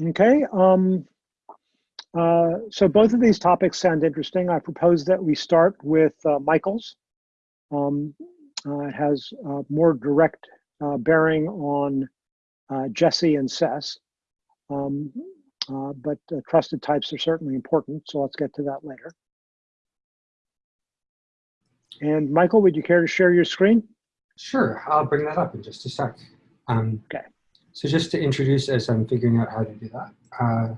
Okay. Um, uh, so both of these topics sound interesting. I propose that we start with uh, Michael's. Um, uh, it has uh, more direct uh, bearing on uh, Jessie and SES. Um, but trusted types are certainly important, so let's get to that later. And Michael, would you care to share your screen? Sure, I'll bring that up in just a sec. Um, okay. So just to introduce as I'm figuring out how to do that. Uh,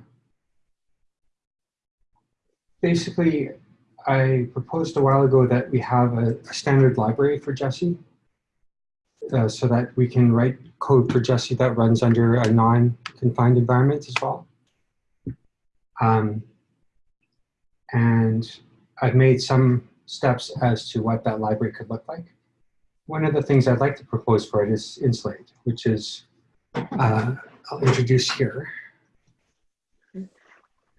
basically, I proposed a while ago that we have a, a standard library for Jessie uh, so that we can write code for Jessie that runs under a non-confined environment as well. Um, and I've made some steps as to what that library could look like. One of the things I'd like to propose for it is Insulate, which is, uh, I'll introduce here.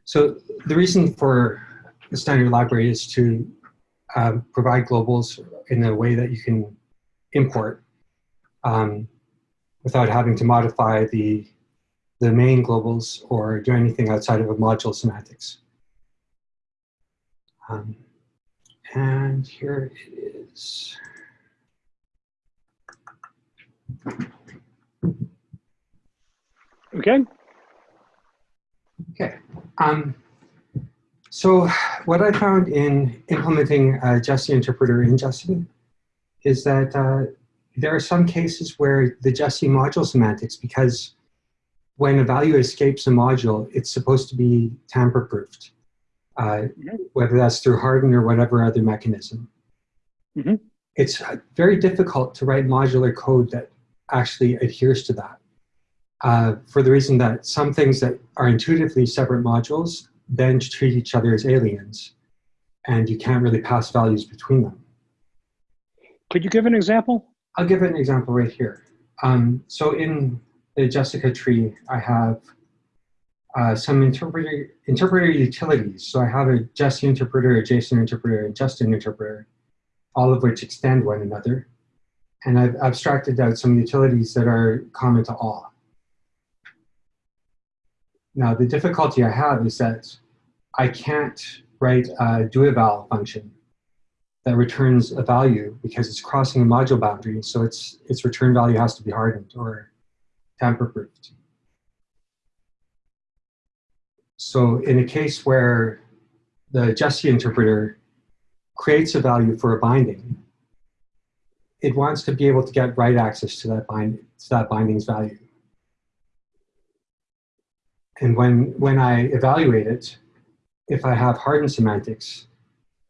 So the reason for the standard library is to uh, provide globals in a way that you can import um, without having to modify the, the main globals or do anything outside of a module semantics. Um, and here it is. Okay. Okay. Um, so what I found in implementing a Jessie interpreter in Jessie is that uh, there are some cases where the Jessie module semantics, because when a value escapes a module, it's supposed to be tamper-proofed uh, whether that's through harden or whatever other mechanism. Mm -hmm. It's uh, very difficult to write modular code that actually adheres to that. Uh, for the reason that some things that are intuitively separate modules then treat each other as aliens, and you can't really pass values between them. Could you give an example? I'll give an example right here. Um, so in the Jessica tree, I have uh, some interpreter, interpreter utilities. So I have a Jessie interpreter, a JSON interpreter, and Justin interpreter, all of which extend one another. And I've abstracted out some utilities that are common to all. Now, the difficulty I have is that I can't write a doeval function that returns a value because it's crossing a module boundary, so its, its return value has to be hardened or tamper-proofed. So in a case where the Jessie interpreter creates a value for a binding, it wants to be able to get write access to that, bind, to that binding's value. And when, when I evaluate it, if I have hardened semantics,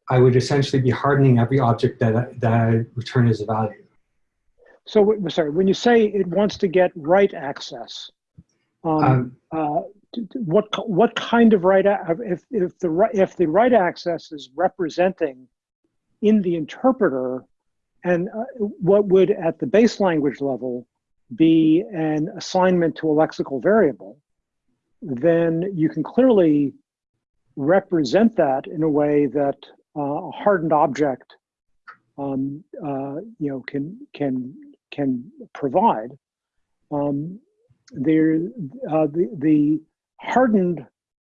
I would essentially be hardening every object that, that I return as a value. So, sorry, when you say it wants to get write access, um, um, uh, what what kind of write if if the if the write access is representing in the interpreter and uh, what would at the base language level be an assignment to a lexical variable then you can clearly represent that in a way that uh, a hardened object um, uh, you know can can can provide um, there uh, the the hardened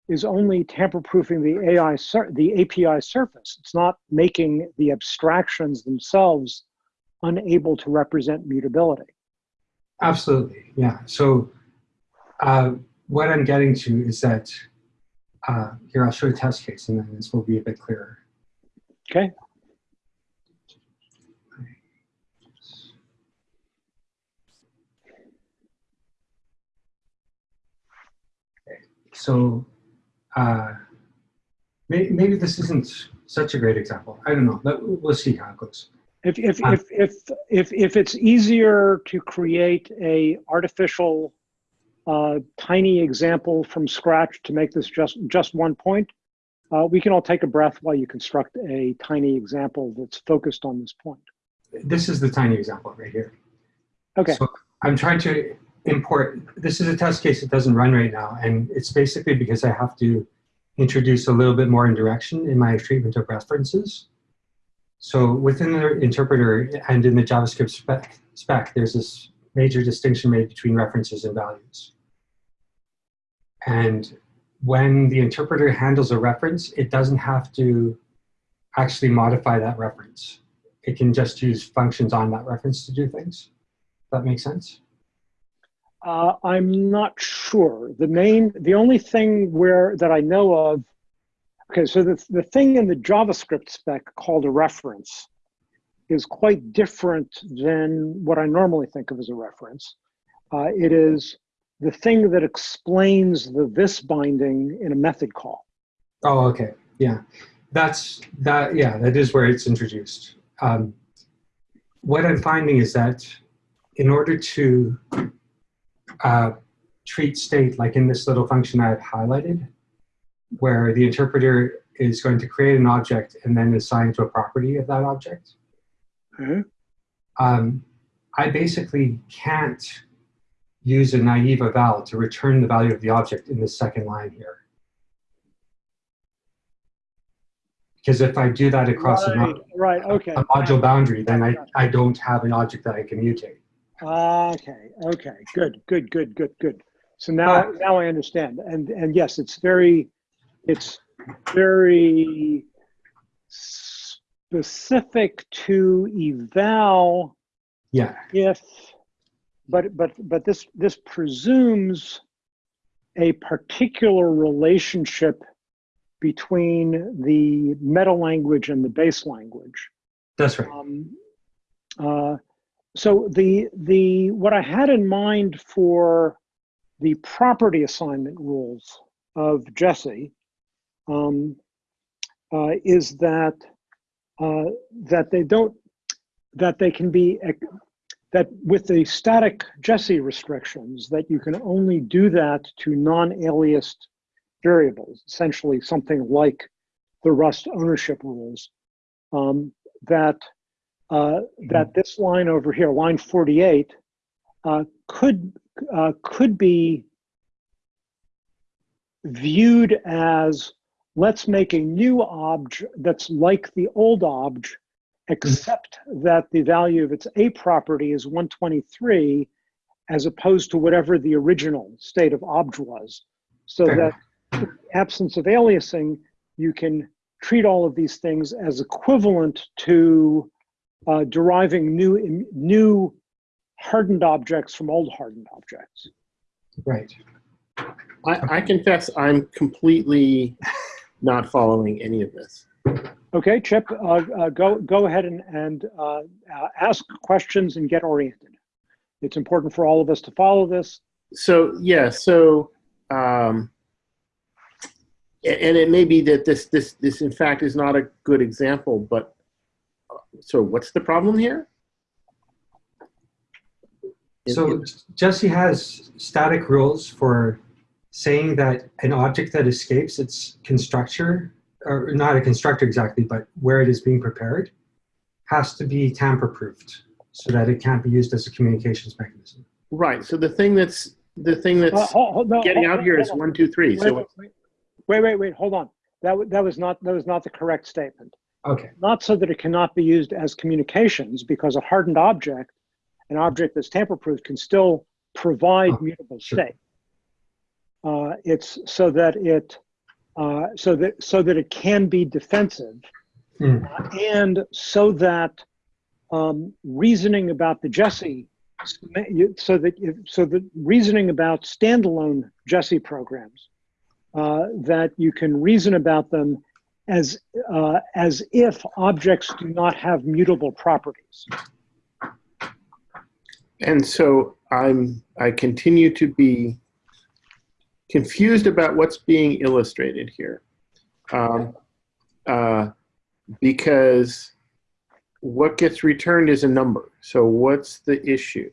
is only tamper-proofing the AI, the API surface. It's not making the abstractions themselves unable to represent mutability. Absolutely, yeah. So uh, what I'm getting to is that, uh, here I'll show a test case and then this will be a bit clearer. Okay. So uh, maybe, maybe this isn't such a great example. I don't know. but We'll see how it goes. If, if, uh, if, if, if, if it's easier to create a artificial uh, tiny example from scratch to make this just, just one point, uh, we can all take a breath while you construct a tiny example that's focused on this point. This is the tiny example right here. Okay. So I'm trying to import, this is a test case that doesn't run right now, and it's basically because I have to introduce a little bit more indirection in my treatment of references. So within the interpreter and in the JavaScript spec, spec there's this major distinction made between references and values. And when the interpreter handles a reference, it doesn't have to actually modify that reference. It can just use functions on that reference to do things. That makes sense? Uh, I'm not sure. The main, the only thing where that I know of, okay, so the, the thing in the JavaScript spec called a reference is quite different than what I normally think of as a reference. Uh, it is the thing that explains the this binding in a method call. Oh, okay. Yeah. That's that. Yeah, that is where it's introduced. Um, what I'm finding is that in order to uh, treat state like in this little function I've highlighted, where the interpreter is going to create an object and then assign to a property of that object. Mm -hmm. um, I basically can't use a naive eval to return the value of the object in the second line here. Because if I do that across right, a, right, okay. a module boundary, then I, I don't have an object that I can mutate. Okay, okay, good, good, good, good, good. So now, now I understand. And and yes, it's very, it's very specific to eval. Yeah. If, but but but this this presumes a particular relationship between the meta language and the base language. That's right. Um, uh, so the the what I had in mind for the property assignment rules of Jessie um, uh, is that uh, that they don't that they can be that with the static Jessie restrictions that you can only do that to non-aliased variables, essentially something like the Rust ownership rules, um, that uh, that this line over here, line 48, uh, could, uh, could be viewed as let's make a new object that's like the old object, except that the value of its A property is 123 as opposed to whatever the original state of obj was. So that absence of aliasing, you can treat all of these things as equivalent to uh, deriving new, new hardened objects from old hardened objects. Right. I, I confess I'm completely not following any of this. Okay, Chip, uh, uh, go, go ahead and, and uh, uh, ask questions and get oriented. It's important for all of us to follow this. So, yeah, so, um, and it may be that this, this, this in fact is not a good example, but so what's the problem here? So Jessie has static rules for saying that an object that escapes its constructor, or not a constructor exactly, but where it is being prepared, has to be tamper-proofed so that it can't be used as a communications mechanism. Right. So the thing that's the thing that's uh, hold, hold, no, getting hold, out here is on. one, two, three. Wait, so wait, wait, wait, wait, hold on. That that was not that was not the correct statement. Okay. Not so that it cannot be used as communications, because a hardened object, an object that's tamper-proof, can still provide oh, mutable sure. state. Uh, it's so that it uh, so that so that it can be defensive, mm. uh, and so that um, reasoning about the Jessie, so that so that reasoning about standalone Jessie programs, uh, that you can reason about them as, uh, as if objects do not have mutable properties. And so I'm, I continue to be confused about what's being illustrated here. Um, uh, because what gets returned is a number. So what's the issue?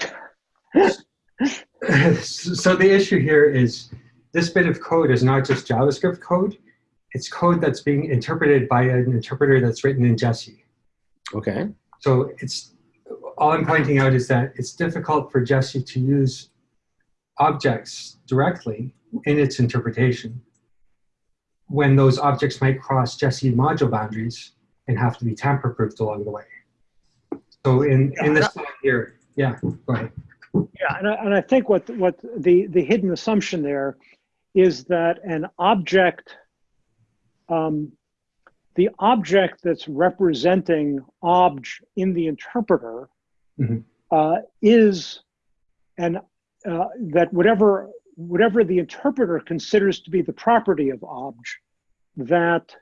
so the issue here is this bit of code is not just JavaScript code it's code that's being interpreted by an interpreter that's written in Jessie. Okay. So it's all I'm pointing out is that it's difficult for Jessie to use objects directly in its interpretation when those objects might cross Jessie module boundaries and have to be tamper-proofed along the way. So in, in this one here, yeah, go ahead. Yeah, and I, and I think what what the the hidden assumption there is that an object, um, the object that's representing obj in the interpreter, Mhm. uh, is an uh, that whatever whatever the interpreter considers to be the property of obj, that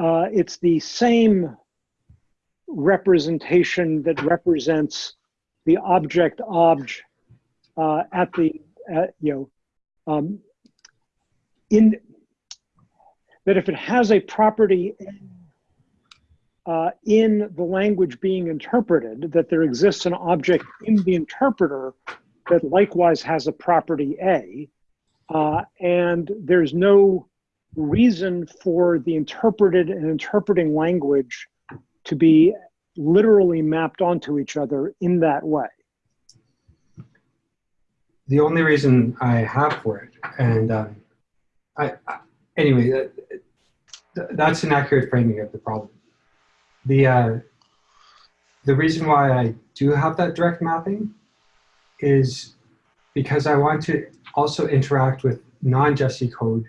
uh, it's the same representation that represents the object obj uh, at the you know um, in that if it has a property uh, in the language being interpreted that there exists an object in the interpreter that likewise has a property a uh, and there's no reason for the interpreted and interpreting language to be literally mapped onto each other in that way. The only reason I have for it, and um, I, I anyway, that, that's an accurate framing of the problem. The uh, the reason why I do have that direct mapping is because I want to also interact with non-Jessie code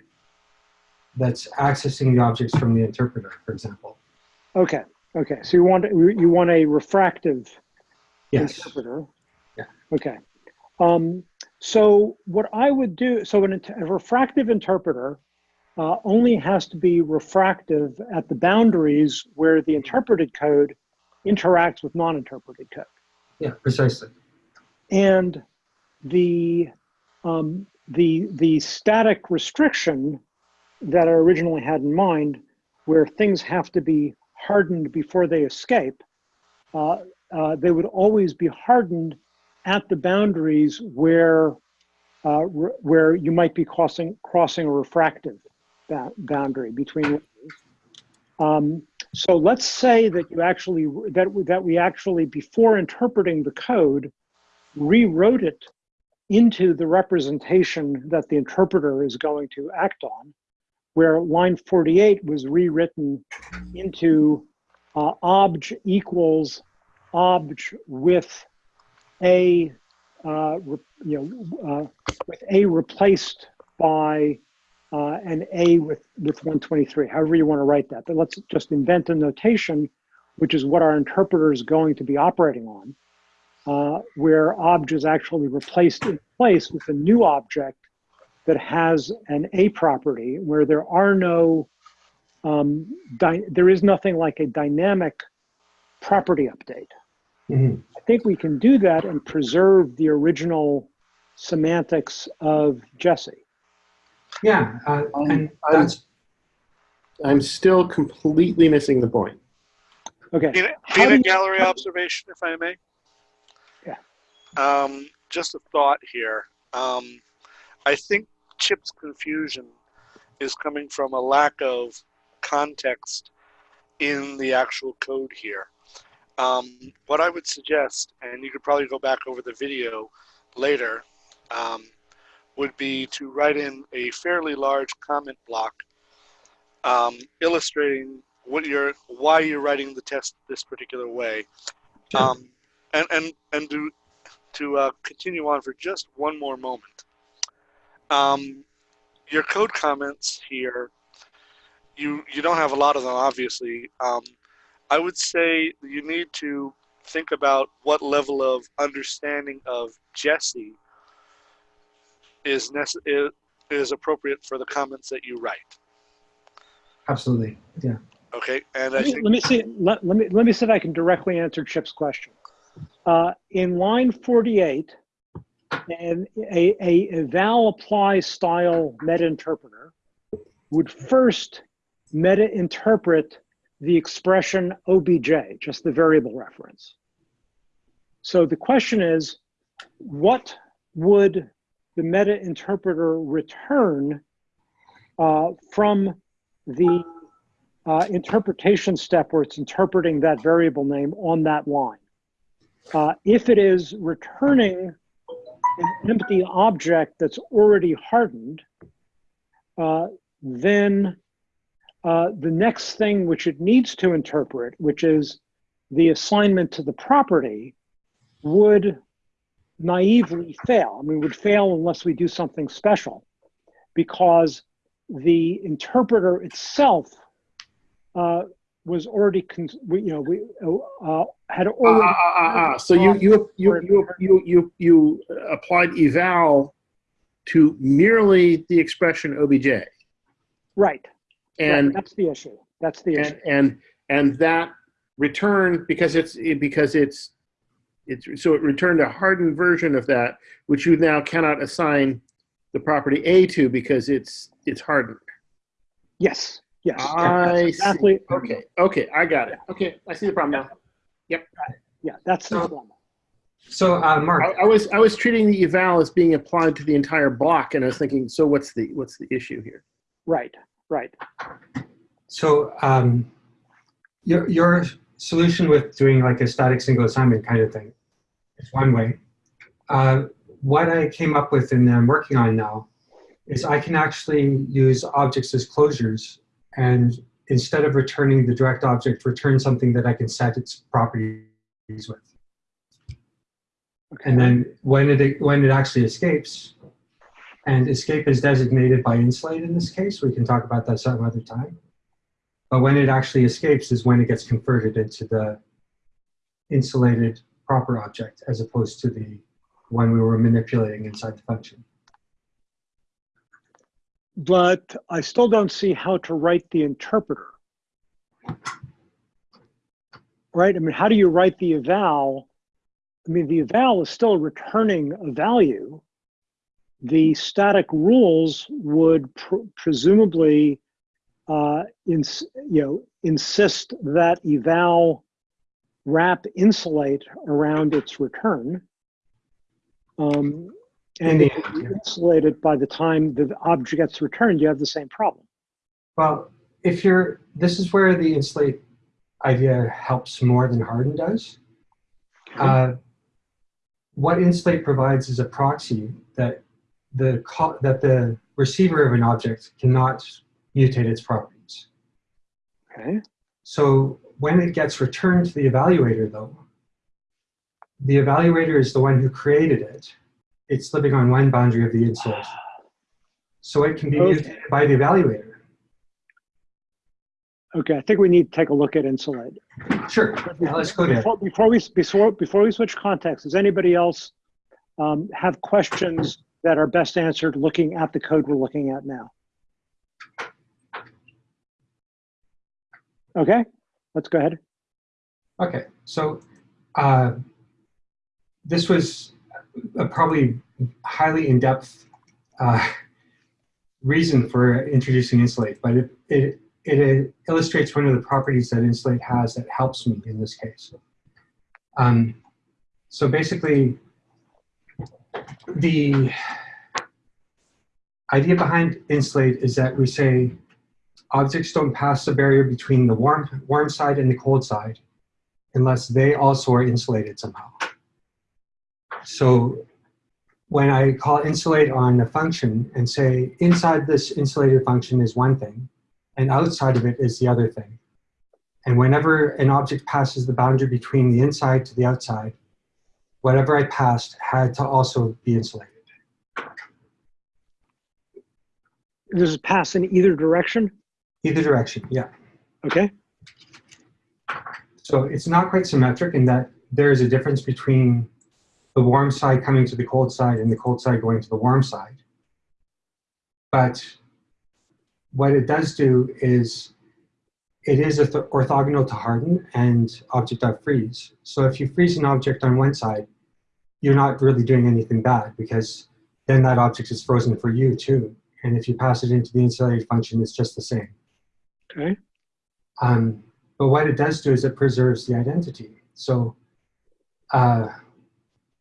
that's accessing the objects from the interpreter, for example. Okay, okay. So you want you want a refractive Yes. interpreter. Yeah. Okay. Um, so what I would do, so an, a refractive interpreter uh, only has to be refractive at the boundaries where the interpreted code interacts with non-interpreted code. Yeah, precisely. And the, um, the, the static restriction that I originally had in mind, where things have to be hardened before they escape, uh, uh, they would always be hardened at the boundaries where, uh, where you might be crossing, crossing a refractive ba- boundary between. Um, so let's say that you actually, that, that we actually, before interpreting the code, rewrote it into the representation that the interpreter is going to act on, where line 48 was rewritten into uh, obj equals obj with a, uh, re- you know, uh, with a replaced by uh, an a with, with 123, however you want to write that. But let's just invent a notation, which is what our interpreter is going to be operating on uh, where obj is actually replaced in place with a new object that has an A property where there are no, um, there is nothing like a dynamic property update. Mhm. I think we can do that and preserve the original semantics of Jessie. Yeah, uh, Um, and I'm- that's I'm still completely missing the point. Okay, Peanut, How do you- gallery observation, if I may. Um, just a thought here. Um, I think Chip's confusion is coming from a lack of context in the actual code here. Um, what I would suggest, and you could probably go back over the video later, um, would be to write in a fairly large comment block um, illustrating what you're why you're writing the test this particular way um, and and and to to uh, continue on for just one more moment um, your code comments here you you don't have a lot of them obviously um, i would say you need to think about what level of understanding of jessie is necess- is, is appropriate for the comments that you write absolutely, yeah. okay and i let me, think let me see, let, let me, let me see if I can directly answer Chip's question. Uh, in line 48, and a, a eval apply style meta interpreter would first meta interpret the expression obj, just the variable reference. So the question is, what would the meta interpreter return uh, from the uh, interpretation step where it's interpreting that variable name on that line? Uh, if it is returning an empty object that's already hardened, uh, then uh, the next thing which it needs to interpret, which is the assignment to the property, would naively fail. I mean, would fail unless we do something special, because the interpreter itself uh, was already, con- we, you know, we uh, had Ah, already. ah, ah, So you you you you you you you applied eval to merely the expression obj, Right. right, and that's the issue. That's the issue. and and and that return because it's because it's it's so it returned a hardened version of that which you now cannot assign the property A to because it's it's hardened. Yes. Yes. I that's see. exactly. Okay, okay, I got it. Okay, I see the problem now. Yep. Yeah, that's the So- dilemma. So, uh, Mark, I, I was I was treating the eval as being applied to the entire block, and I was thinking, so what's the what's the issue here? Right. Right. So um, your, your solution with doing like a static single assignment kind of thing is one way. Uh, what I came up with and I'm working on now is I can actually use objects as closures and instead of returning the direct object, return something that I can set its properties with. Okay. And then when it, when it actually escapes, and escape is designated by insulate in this case, we can talk about that some other time. But when it actually escapes is when it gets converted into the insulated proper object as opposed to the one we were manipulating inside the function. But I still don't see how to write the interpreter. Right? I mean, how do you write the eval? I mean, the eval is still returning a value. The static rules would pr presumably, uh, ins you know, insist that eval wrap insulate around its return. Um, and if end, yeah. insulated by the time the object gets returned, you have the same problem. Well, if you're, this is where the insulate idea helps more than harden does. Uh, what insulate provides is a proxy that the that the receiver of an object cannot mutate its properties. Okay. So when it gets returned to the evaluator, though, the evaluator is the one who created it. It's living on one boundary of the insulate. So it can be Okay. mutated by the evaluator. Okay. I think we need to take a look at insulate. Sure, now let's go there. Before, before we before before we switch context, does anybody else um, have questions that are best answered looking at the code we're looking at now? Okay, let's go ahead. Okay, so uh, this was a probably highly in-depth uh, reason for introducing Insulate, but it, it, it illustrates one of the properties that Insulate has that helps me in this case. Um, so basically, the idea behind Insulate is that we say objects don't pass the barrier between the warm, warm side and the cold side unless they also are insulated somehow. So when I call insulate on a function and say inside this insulated function is one thing and outside of it is the other thing. And whenever an object passes the boundary between the inside to the outside, whatever I passed had to also be insulated. This is pass in either direction. Either direction, yeah. Okay. So it's not quite symmetric in that there is a difference between the warm side coming to the cold side and the cold side going to the warm side. But what it does do is it is orthogonal to harden and object.freeze. So if you freeze an object on one side, you're not really doing anything bad because then that object is frozen for you too. And if you pass it into the insulated function, it's just the same. Okay. Um, but what it does do is it preserves the identity. So uh,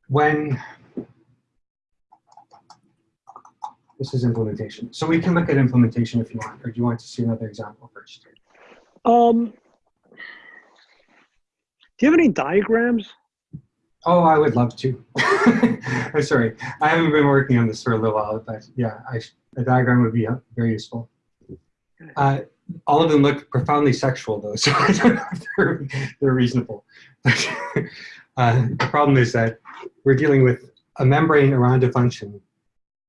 when, this is implementation. So we can look at implementation if you want, or do you want to see another example first? Um, do you have any diagrams? Oh, I would love to. I'm sorry, I haven't been working on this for a little while, but yeah, I, a diagram would be uh, very useful. Uh, all of them look profoundly sexual though, so I don't know if they're, they're reasonable. uh, the problem is that we're dealing with a membrane around a function.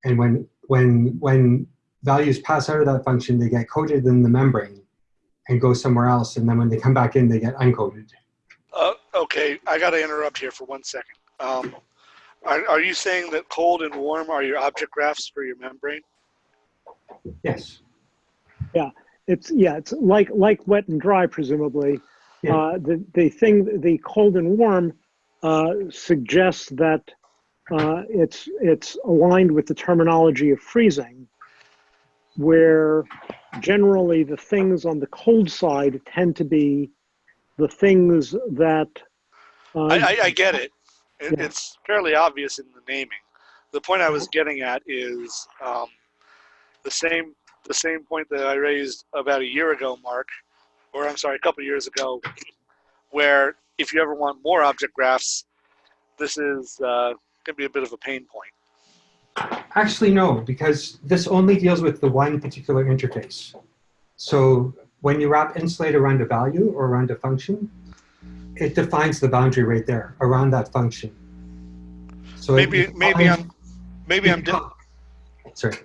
And when, when, when values pass out of that function, they get coded in the membrane and go somewhere else. And then when they come back in, they get uncoded. Uh, okay, I got to interrupt here for one second. Um, are, are you saying that cold and warm are your object graphs for your membrane? Yes. Yeah, It's, yeah, it's like, like wet and dry, presumably. Yeah. Uh, the, the thing, the cold and warm suggests that uh, it's, it's aligned with the terminology of freezing, where generally the things on the cold side tend to be the things that. uh, I, I, I get it. it. Yeah. It's fairly obvious in the naming. The point I was getting at is um, the same the same point that I raised about a year ago, Mark, or I'm sorry, a couple years ago, where if you ever want more object graphs, this is uh, going to be a bit of a pain point. Actually, no, because this only deals with the one particular interface. So when you wrap insulate around a value or around a function, it defines the boundary right there around that function. So it Maybe maybe I'm maybe I'm sorry.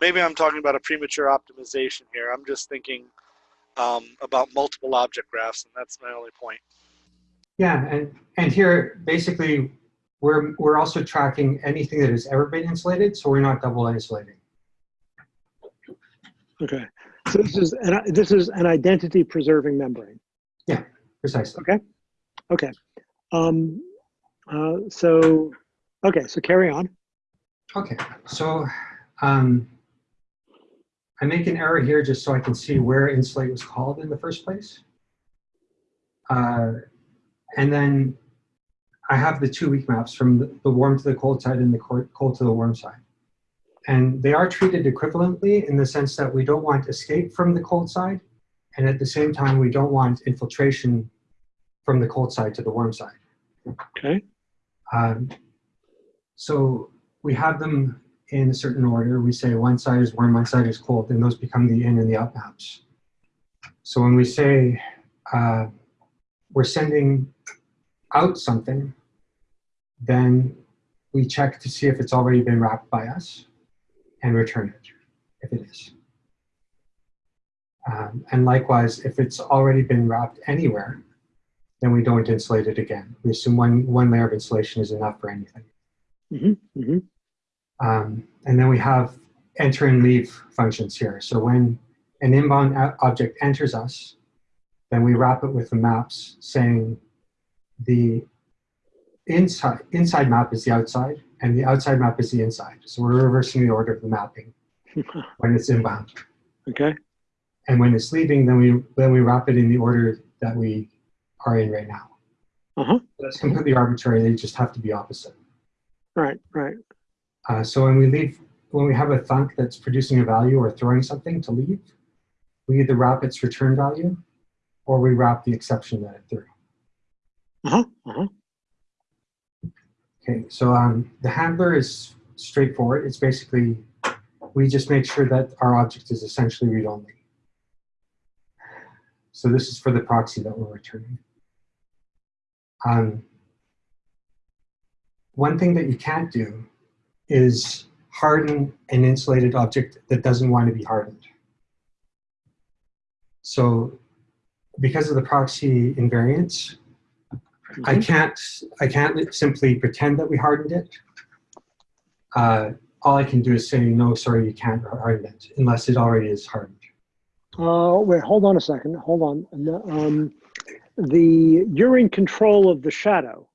maybe I'm talking about a premature optimization here. I'm just thinking um, about multiple object graphs, and that's my only point. Yeah, and and here basically we're we're also tracking anything that has ever been insulated, so we're not double isolating. Okay, so this is, an this is an identity preserving membrane. Yeah, precisely. Okay. Um, uh, so, okay, so carry on. Okay, so um, I make an error here just so I can see where insulate was called in the first place. Uh, and then I have the two weak maps from the, the warm to the cold side and the cold, cold to the warm side. And they are treated equivalently in the sense that we don't want escape from the cold side, and at the same time, we don't want infiltration from the cold side to the warm side. Okay. Um, so we have them in a certain order. We say one side is warm, one side is cold, and those become the in and the out maps. So when we say uh, we're sending out something, then we check to see if it's already been wrapped by us and return it if it is. Um, and likewise, if it's already been wrapped anywhere, then we don't insulate it again. We assume one, one layer of insulation is enough for anything. hmm hmm Um, and then we have enter and leave functions here. So when an inbound object enters us, then we wrap it with the maps saying the inside, inside map is the outside and the outside map is the inside. So we're reversing the order of the mapping when it's inbound. Okay. And when it's leaving, then we, then we wrap it in the order that we are in right now. Uh-huh. That's completely arbitrary. They just have to be opposite. Right, right. Uh, so when we leave, when we have a thunk that's producing a value or throwing something to leave, we either wrap its return value or we wrap the exception that it threw. Uh-huh. Uh-huh. Okay, so um, the handler is straightforward. It's basically, we just make sure that our object is essentially read-only. So this is for the proxy that we're returning. Um, one thing that you can't do is harden an insulated object that doesn't want to be hardened. So because of the proxy invariance, I Mhm. can't, I can't simply pretend that we hardened it. Uh, all I can do is say, no, sorry, you can't harden it unless it already is hardened. Uh, wait, hold on a second. Hold on. Um, the you're in control of the shadow.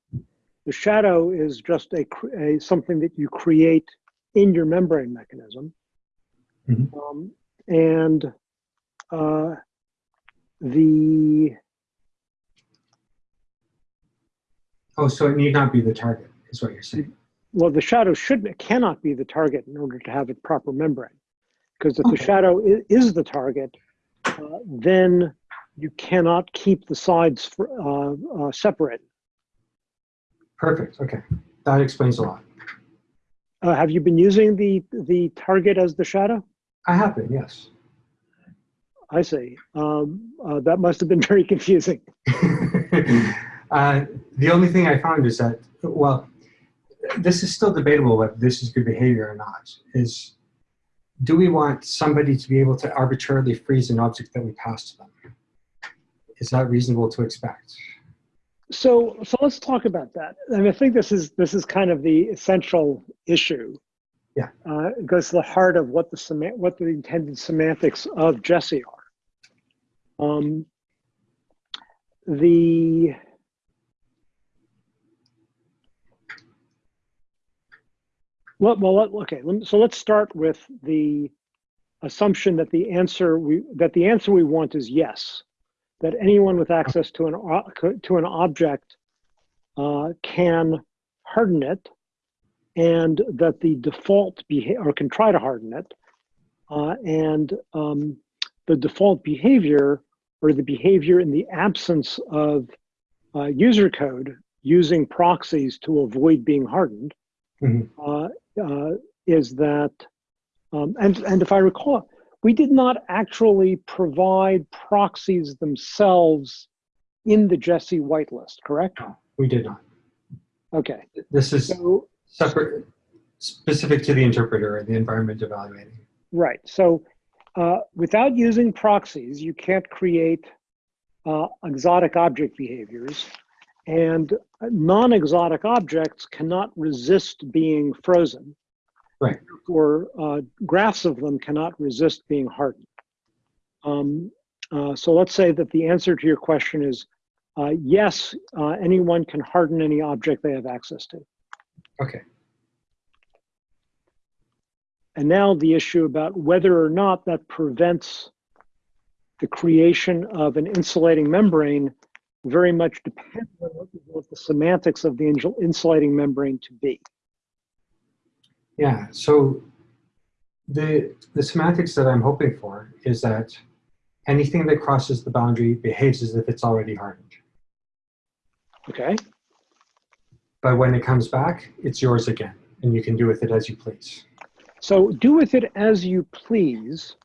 The shadow is just a, a something that you create in your membrane mechanism, Mhm. um, and uh, the Oh, so it need not be the target, is what you're saying. well, the shadow should cannot be the target in order to have a proper membrane, because if the shadow is, the target, uh, then you cannot keep the sides for, uh, uh, separated. Perfect, okay. That explains a lot. Uh, have you been using the the target as the shadow? I have been, yes. I see. Um, uh, that must have been very confusing. uh, the only thing I found is that, well, this is still debatable whether this is good behavior or not, is do we want somebody to be able to arbitrarily freeze an object that we pass to them? Is that reasonable to expect? So, so let's talk about that. And I think this is this is kind of the essential issue. Yeah. Uh, it goes to the heart of what the what the intended semantics of Jessie are. Um, the well, well, okay. So let's start with the assumption that the answer we that the answer we want is yes that anyone with access to an to an object uh, can harden it, and that the default behavior or can try to harden it, uh, and um, the default behavior or the behavior in the absence of uh, user code using proxies to avoid being hardened Mhm. uh, uh, is that, um, and and if I recall, we did not actually provide proxies themselves in the Jessie whitelist, correct? No, we did not. Okay, This is so separate, specific to the interpreter and the environment evaluating. right, so uh, without using proxies, you can't create uh, exotic object behaviors, and non-exotic objects cannot resist being frozen. Right. Or uh, graphs of them cannot resist being hardened. Um, uh, so let's say that the answer to your question is uh, yes, uh, anyone can harden any object they have access to. Okay, And now the issue about whether or not that prevents the creation of an insulating membrane very much depends on what the semantics of the insulating membrane to be. yeah, so the, the semantics that I'm hoping for is that anything that crosses the boundary behaves as if it's already hardened. Okay, But when it comes back, it's yours again, and you can do with it as you please. So do with it as you please.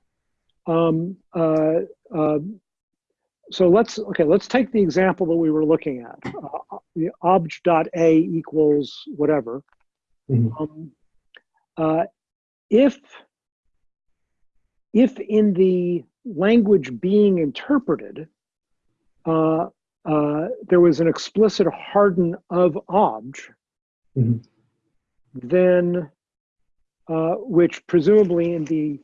Um, uh, uh, so let's okay. Let's take the example that we were looking at. Uh, the obj.a equals whatever. Mhm. Um, uh, if if in the language being interpreted, uh, uh, there was an explicit harden of obj, Mhm. then uh, which presumably in the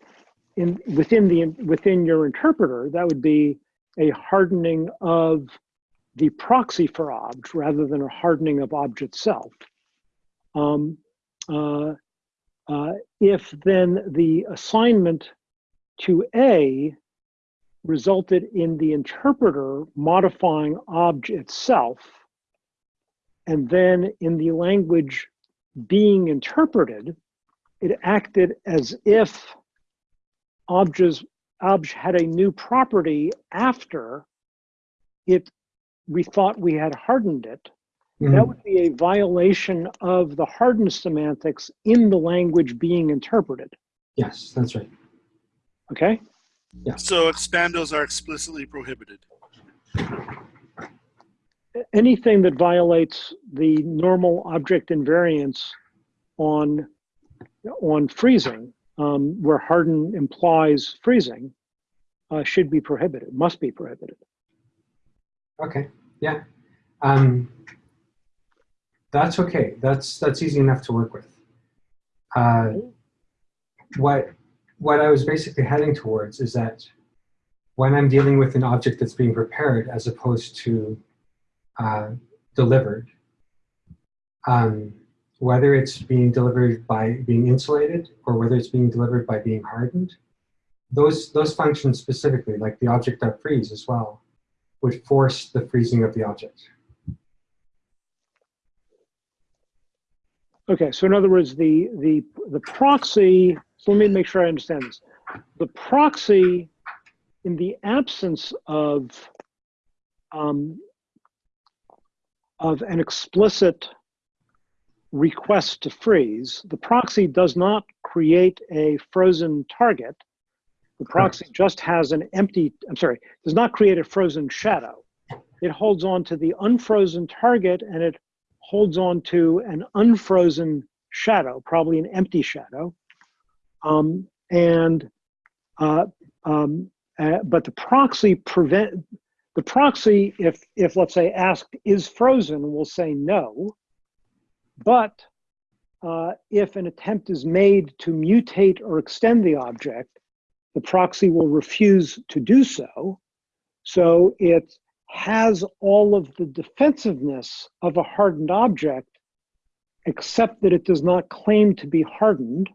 in within the within your interpreter that would be a hardening of the proxy for obj rather than a hardening of obj itself. Um, uh, uh, if then the assignment to A resulted in the interpreter modifying obj itself, and then in the language being interpreted, it acted as if obj's obj had a new property after it we thought we had hardened it that Mhm. would be a violation of the hardened semantics in the language being interpreted Yes, that's right. okay Yeah. So expandos are explicitly prohibited. anything that violates the normal object invariance on on freezing um, where harden implies freezing uh, should be prohibited must be prohibited Okay, yeah. Um, that's okay. That's that's easy enough to work with. Uh, what what I was basically heading towards is that when I'm dealing with an object that's being prepared as opposed to uh, delivered, um, whether it's being delivered by being insulated or whether it's being delivered by being hardened, those those functions specifically, like the object.freeze as well, would force the freezing of the object. Okay, so in other words, the the the proxy. So let me make sure I understand this. The proxy, in the absence of um, of an explicit request to freeze, the proxy does not create a frozen target. The proxy just has an empty. I'm sorry, does not create a frozen shadow. It holds on to the unfrozen target and it holds on to an unfrozen shadow, probably an empty shadow. Um, and, uh, um, uh, but the proxy prevent, the proxy, if, if let's say asked is frozen, will say no. But uh, if an attempt is made to mutate or extend the object, the proxy will refuse to do so. So it has all of the defensiveness of a hardened object, except that it does not claim to be hardened.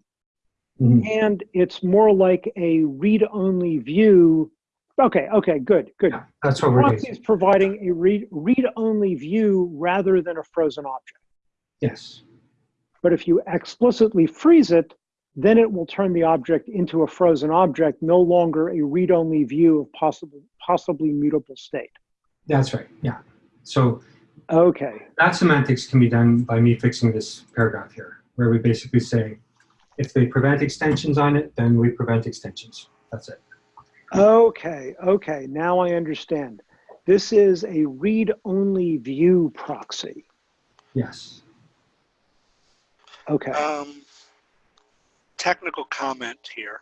Mhm. And it's more like a read-only view. Okay, okay, good, good. Yeah, that's what we're Proxy is providing a read, read-only view rather than a frozen object. Yes. But if you explicitly freeze it, then it will turn the object into a frozen object, no longer a read-only view of possible, possibly mutable state. That's right. Yeah. So Okay, that semantics can be done by me fixing this paragraph here, where we basically say, if they prevent extensions on it, then we prevent extensions. That's it. okay, okay, now I understand. This is a read-only view proxy. Yes. Okay, Um, technical comment here.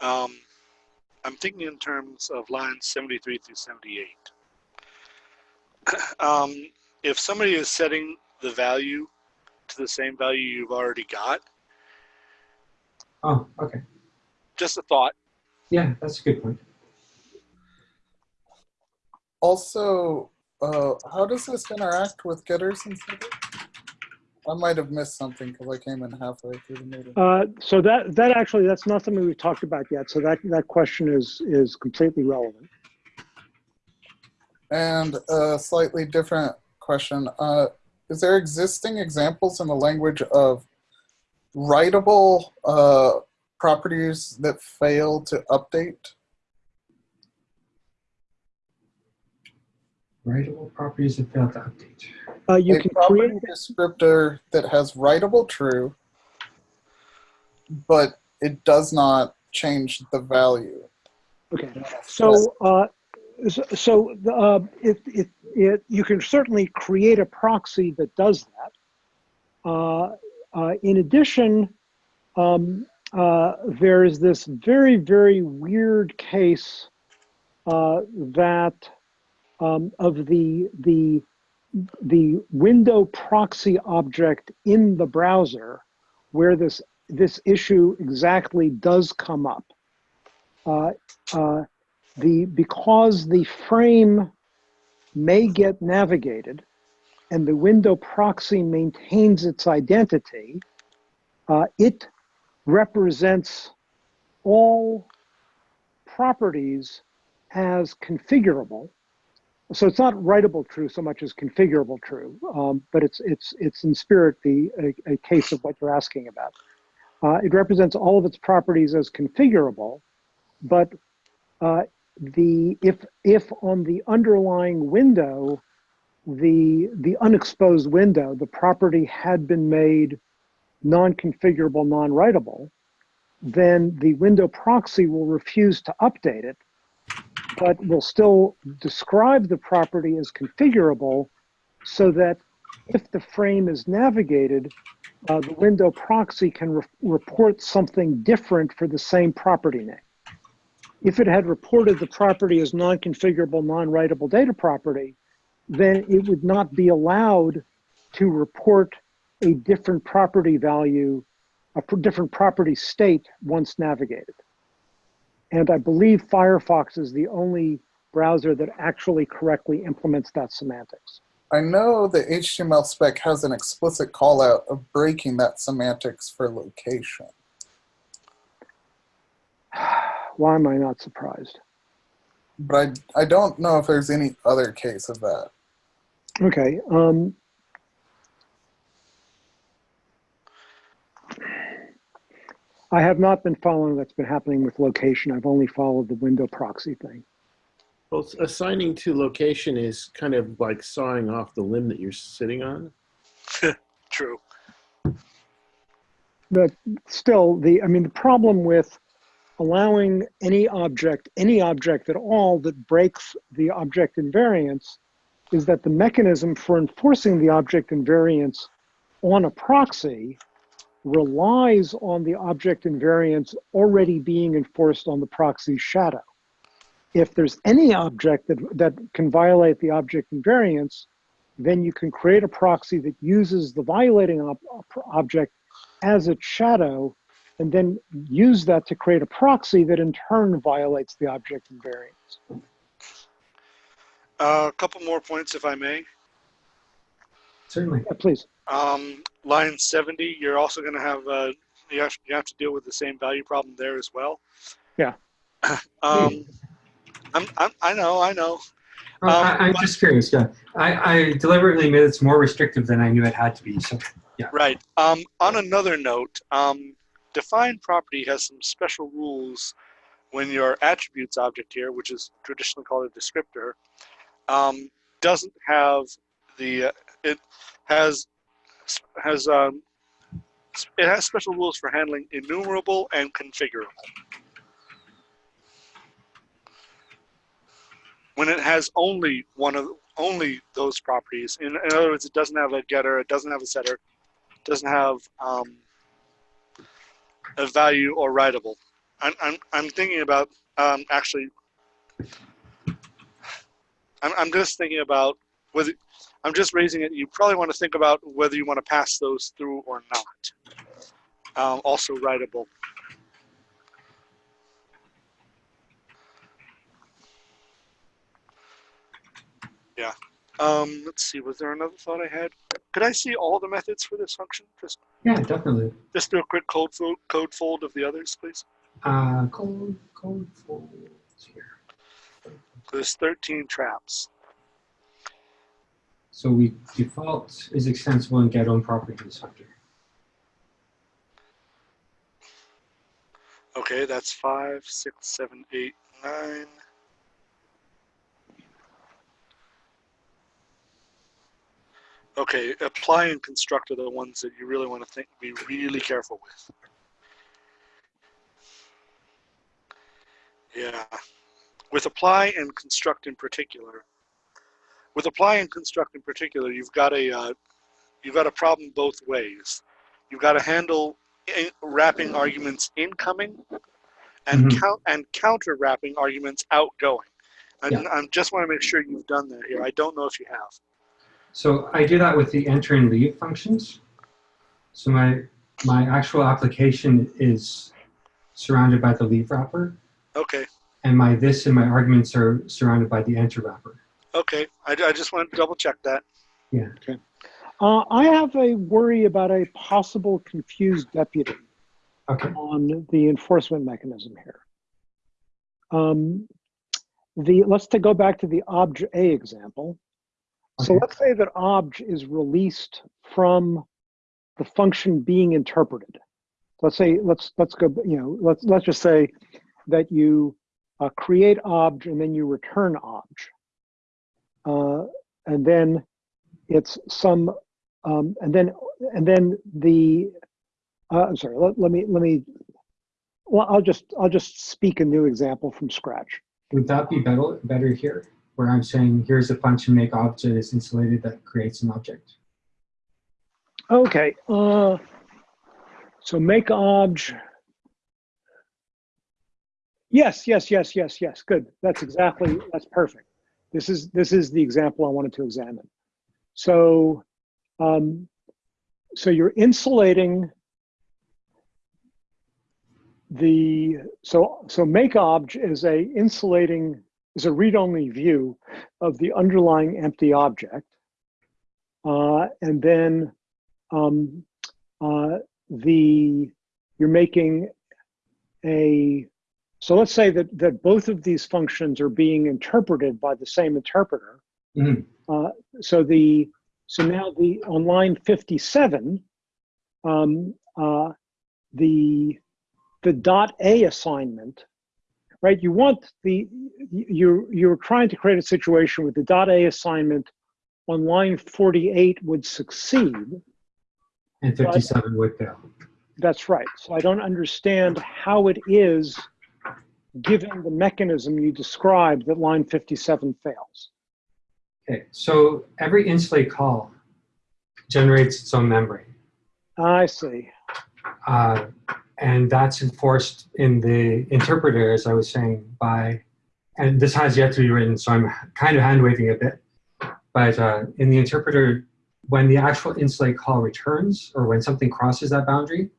Um, I'm thinking in terms of lines 73 through 78. um, if somebody is setting the value to the same value you've already got, Oh, okay. just a thought. Yeah, that's a good point. Also, uh, how does this interact with getters and setters? I might have missed something because I came in halfway through the meeting. uh, so that, that actually, that's not something we've talked about yet, so that, that question is, is completely relevant. And a slightly different question. Uh, is there existing examples in the language of writable uh, properties that fail to update? Writable properties that fail to update. Uh, you a can property create, descriptor that has writable true, but it does not change the value. okay. So, uh, so- so, the, uh, it, it, it, you can certainly create a proxy that does that. Uh, uh, in addition, um, uh, there is this very, very weird case uh, that um, of the the the window proxy object in the browser, where this this issue exactly does come up. Uh, uh, the because the frame may get navigated and the window proxy maintains its identity, uh, it represents all properties as configurable. So it's not writable true so much as configurable true, um, but it's it's it's in spirit the a, a case of what you're asking about. Uh, it represents all of its properties as configurable, but uh, the if if on the underlying window, the the unexposed window, the property had been made non-configurable, non-writable, then the window proxy will refuse to update it, but will still describe the property as configurable so that if the frame is navigated, uh, the window proxy can re report something different for the same property name. If it had reported the property as non-configurable, non-writable data property, then it would not be allowed to report a different property value, a different property state once navigated. And I believe Firefox is the only browser that actually correctly implements that semantics. I know the HTML spec has an explicit call out of breaking that semantics for location. Why am I not surprised? But I, I don't know if there's any other case of that. Okay. Um, I have not been following what's been happening with location. I've only followed the window proxy thing. Well, assigning to location is kind of like sawing off the limb that you're sitting on. True. But still, the I mean, the problem with allowing any object, any object at all that breaks the object invariants is that the mechanism for enforcing the object invariants on a proxy relies on the object invariants already being enforced on the proxy shadow. If there's any object that, that can violate the object invariants, then you can create a proxy that uses the violating ob object as its shadow and then use that to create a proxy that in turn violates the object invariants. Uh, a couple more points, if I may. Certainly. Yeah, please. Um, line 70, you're also going to have, uh, you, have, you have to deal with the same value problem there as well. Yeah. um, I'm, I'm, I know, I know. Um, I, I'm just curious. Yeah, I, I deliberately made it more restrictive than I knew it had to be. So yeah. Right. Um, on another note, um, defineProperty has some special rules when your attributes object here, which is traditionally called a descriptor, um, doesn't have the, uh, it has, has, um, it has special rules for handling enumerable and configurable. When it has only one of, only those properties, in, in other words, it doesn't have a getter, it doesn't have a setter, doesn't have um, a value or writable. I'm, I'm, I'm thinking about um, actually, I'm, I'm just thinking about whether, I'm just raising it, you probably want to think about whether you want to pass those through or not. Um, also writable. Yeah. Um, let's see, was there another thought I had? Could I see all the methods for this function? Just yeah, definitely. just do a quick code fold, code fold of the others, please. Uh, code code folds here. There's 13 traps. So we default is extensible and get own property constructor. Okay, that's five, six, seven, eight, nine. Okay, apply and construct are the ones that you really want to think, be really careful with. Yeah, with apply and construct in particular. With apply and construct in particular, you've got a uh, you've got a problem both ways. You've got to handle in- wrapping arguments incoming and Mhm. count and counter wrapping arguments outgoing. I, Yeah. I just want to make sure you've done that here. I don't know if you have. So I do that with the enter and leave functions. So my my actual application is surrounded by the leave wrapper, Okay, and my this and my arguments are surrounded by the enter wrapper. Okay. I, I just want to double check that. Yeah. Uh, I have a worry about a possible confused deputy Okay. on the enforcement mechanism here. Um, the let's to go back to the obj A example. So let's say that obj is released from the function being interpreted. Let's say let's let's go you know let's let's just say that you uh, create obj and then you return obj, uh, and then it's some um, and then and then the uh, I'm sorry. Let, let me let me. Well, I'll just I'll just speak a new example from scratch. Would that be better better here, where I'm saying here's a function make object is insulated that creates an object? Okay. Uh, so make obj. Yes, yes, yes, yes, yes. Good. That's exactly that's perfect. This is this is the example I wanted to examine. So, um, so you're insulating the so so make obj is a insulating is a read-only view of the underlying empty object, uh, and then um, uh, the you're making a so let's say that that both of these functions are being interpreted by the same interpreter. Mhm. Uh, so the so now the on line 57, um, uh, the the dot A assignment, right? You want the you you're trying to create a situation where the dot A assignment on line 48 would succeed. And 57 would fail. That's right. So I don't understand how it is, given the mechanism you described, that line 57 fails. Okay, so every insulate call generates its own memory. I see. Uh, and that's enforced in the interpreter, as I was saying, by, and this has yet to be written, so I'm kind of hand waving a bit. But uh, in the interpreter, when the actual insulate call returns, or when something crosses that boundary,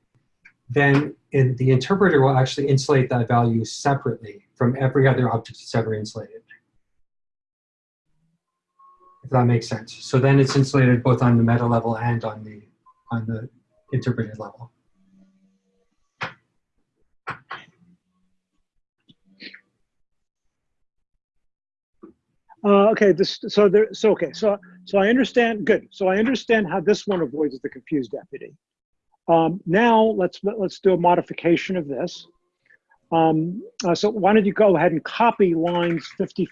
then in, the interpreter will actually insulate that value separately from every other object it's ever insulated. If that makes sense. So then it's insulated both on the meta level and on the on the interpreted level. Uh, okay, this, so there, so, okay, so, so I understand, good. So I understand how this one avoids the confused deputy. Um, now let's, let's do a modification of this. Um, uh, so why don't you go ahead and copy lines 50,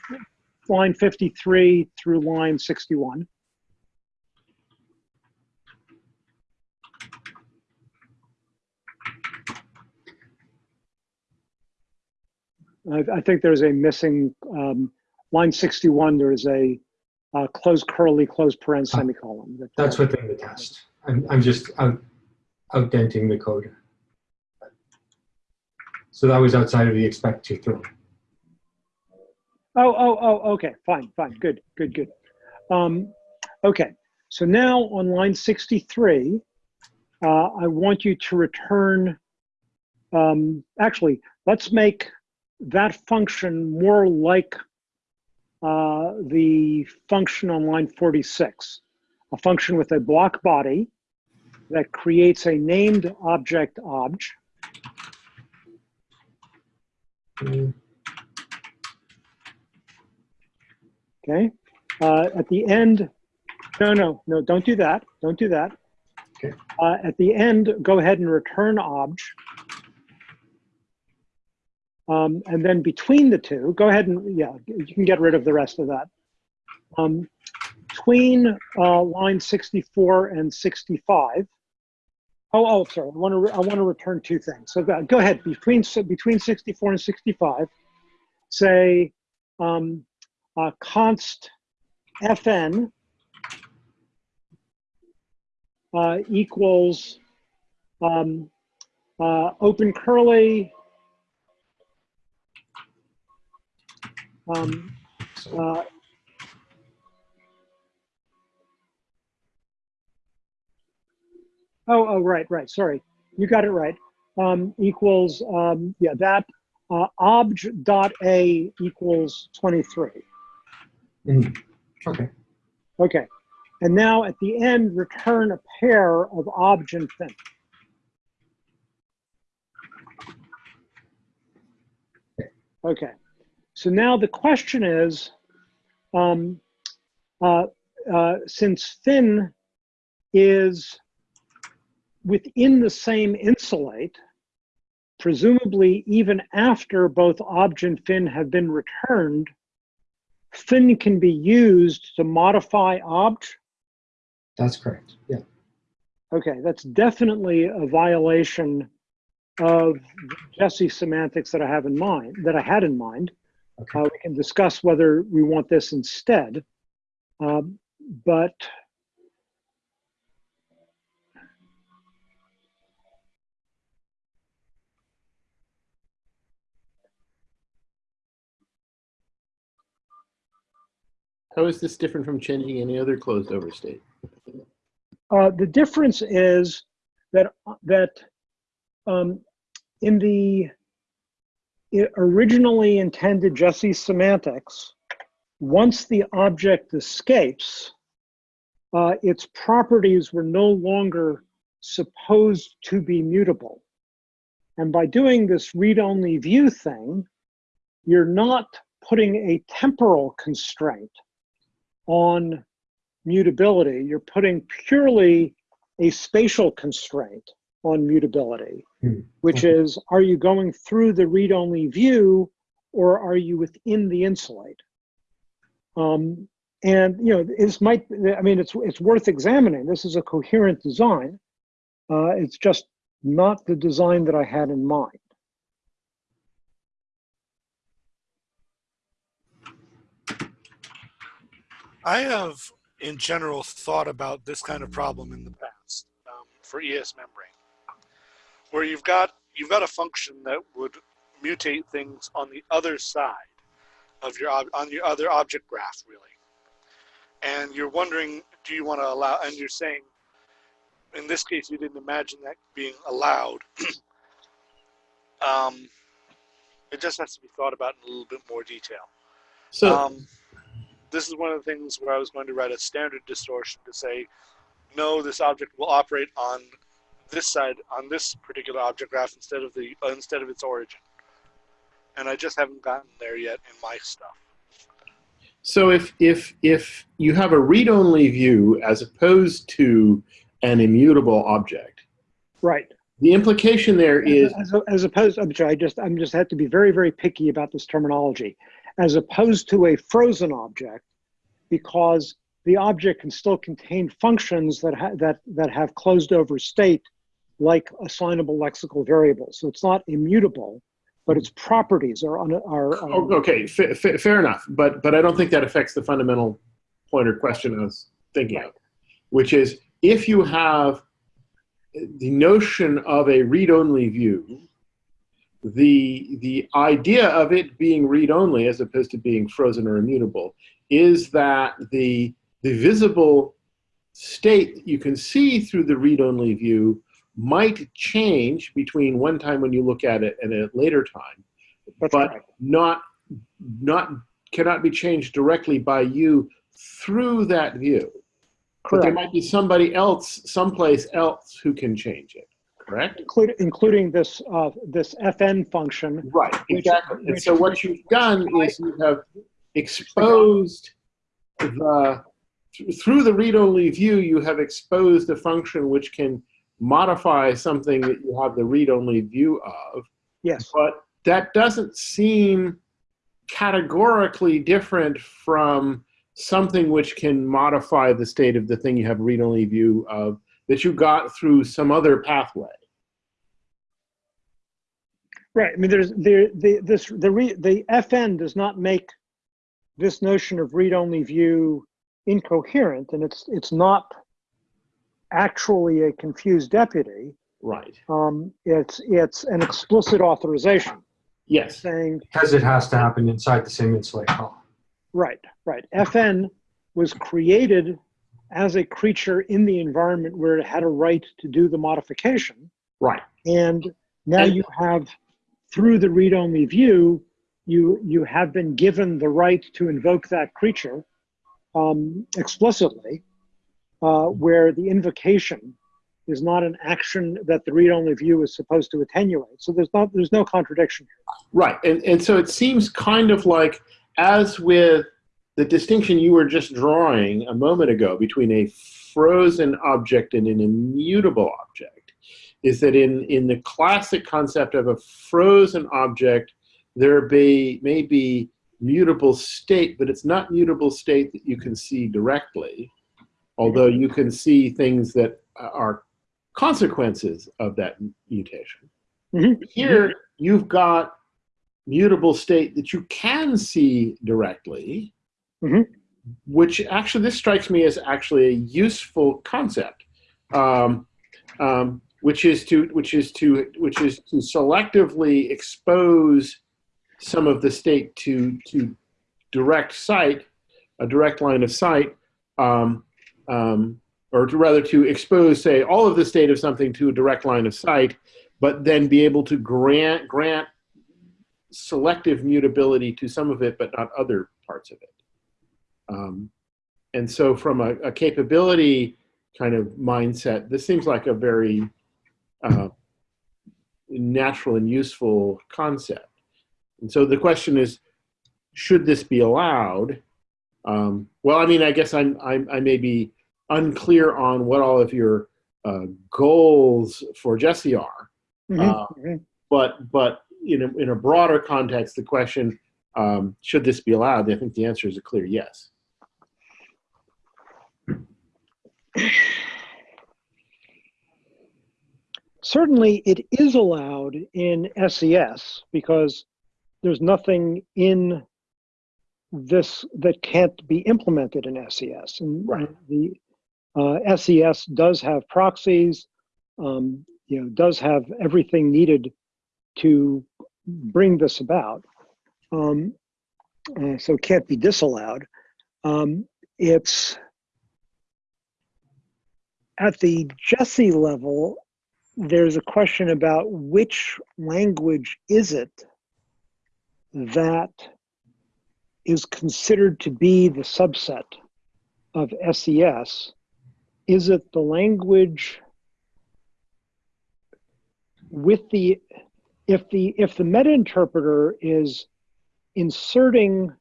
line 53 through line 61. I, I think there's a missing, um, line 61, there is a uh, close curly, close paren semicolon. That- That's within the test. I'm, I'm just out, outdenting the code. So that was outside of the expect to throw. Oh, oh, oh, okay, fine, fine, good, good, good. Um, okay, so now on line 63, uh, I want you to return, um, actually, let's make that function more like uh, the function on line 46, a function with a block body that creates a named object obj. Okay. Uh, at the end, no, no, no, don't do that. Don't do that. Okay. Uh, at the end, go ahead and return obj. Um, and then between the two, go ahead and, yeah, you can get rid of the rest of that. Um, between uh, line 64 and 65, oh, oh, sorry, I want to, I want to return two things. So go, go ahead, between, between 64 and 65, say, um, uh, const fn uh, equals um, uh, open curly um, uh, oh, oh, right, right, sorry. You got it right. Um, equals, um, yeah, that uh, obj dot a equals 23. mm, Okay, Okay, and now at the end, return a pair of obj and fin. Okay, so now the question is, um, uh, uh, since fin is within the same insulate, presumably even after both obj and fin have been returned, fin can be used to modify obj. that's correct. Yeah. Okay, that's definitely a violation of Jessie semantics that I have in mind, that I had in mind. Okay. Uh, we can discuss whether we want this instead. Um, but How is this different from changing any other closed over state? Uh, the difference is that that um, in the originally intended Jessie semantics, once the object escapes, uh, its properties were no longer supposed to be mutable. And by doing this read-only view thing, you're not putting a temporal constraint on mutability. You're putting purely a spatial constraint on mutability, Hmm. which Okay. is, are you going through the read-only view or are you within the insulate? Um, and, you know, this might, I mean, it's, it's worth examining. This is a coherent design. Uh, it's just not the design that I had in mind. I have, in general, thought about this kind of problem in the past um, for ES membrane, where you've got you've got a function that would mutate things on the other side of your ob- on your other object graph, really. And you're wondering, do you want to allow? And you're saying, in this case, you didn't imagine that being allowed. um, it just has to be thought about in a little bit more detail. So, Um, this is one of the things where I was going to write a standard distortion to say, no, this object will operate on this side, on this particular object graph instead of the uh, instead of its origin. And I just haven't gotten there yet in my stuff. so if if if you have a read-only view as opposed to an immutable object, Right. the implication there is As, as opposed, I'm sorry, I just, I'm just have to be very, very picky about this terminology. As opposed to a frozen object, because the object can still contain functions that, ha- that, that have closed over state, like assignable lexical variables. So it's not immutable, but its properties are, un, are, are Oh, okay, fa- fair enough. But but I don't think that affects the fundamental point or question I was thinking of, which is if you have the notion of a read-only view, the the idea of it being read-only as opposed to being frozen or immutable is that the the visible state that you can see through the read-only view might change between one time when you look at it and a later time that's but not not cannot be changed directly by you through that view. Correct. But there might be somebody else, someplace else, who can change it. Correct? Include, including this, uh, this FN function. Right. Which- Exactly. And so what you've done is you have exposed the through the read-only view. You have exposed a function which can modify something that you have the read-only view of. Yes, but that doesn't seem categorically different from something which can modify the state of the thing you have read-only view of that you got through some other pathway. Right. I mean, there's, there, the, this, the re, the FN does not make this notion of read-only view incoherent, and it's, it's not actually a confused deputy. Right. Um, it's, it's an explicit authorization Yes. saying, Because it has to happen inside the same insulate call. right, right. FN was created as a creature in the environment where it had a right to do the modification. Right. And now And- you have, through the read-only view, you you have been given the right to invoke that creature um, explicitly, uh, where the invocation is not an action that the read-only view is supposed to attenuate. So there's not there's no contradiction here. Right. And, and so it seems kind of like, as with the distinction you were just drawing a moment ago between a frozen object and an immutable object, is that in, in the classic concept of a frozen object, there be, may be mutable state, but it's not mutable state that you can see directly, although you can see things that are consequences of that mutation. Mhm. Here, you've got mutable state that you can see directly, Mhm. which actually, this strikes me as actually a useful concept, um, um, which is to which is to which is to selectively expose some of the state to to direct sight, a direct line of sight, um, um, or to rather to expose, say, all of the state of something to a direct line of sight, but then be able to grant grant selective mutability to some of it, but not other parts of it. Um, and so, from a, a, capability kind of mindset, this seems like a very uh, natural and useful concept. And so the question is, should this be allowed? Um, well, I mean, I guess I'm, I'm, I may be unclear on what all of your uh, goals for Jessie are. Mhm, Uh, mhm. but but in a, in a broader context, the question um, should this be allowed? I think the answer is a clear yes. Certainly, it is allowed in SES because there's nothing in this that can't be implemented in SES. And Right. the uh, SES does have proxies, um, you know, does have everything needed to bring this about. Um, uh, so it can't be disallowed. Um, it's at the Jessie level, there's a question about which language is it that is considered to be the subset of SES. Is it the language with the if the if the meta interpreter is inserting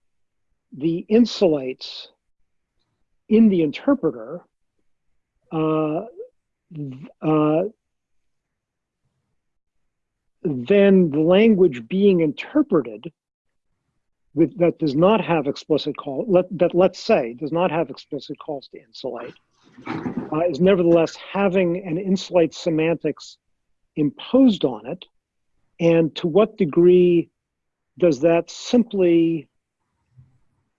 the insulates in the interpreter, uh, uh, then the language being interpreted with that does not have explicit call let, that let's say does not have explicit calls to insulate uh, is nevertheless having an insulate semantics imposed on it. And to what degree does that simply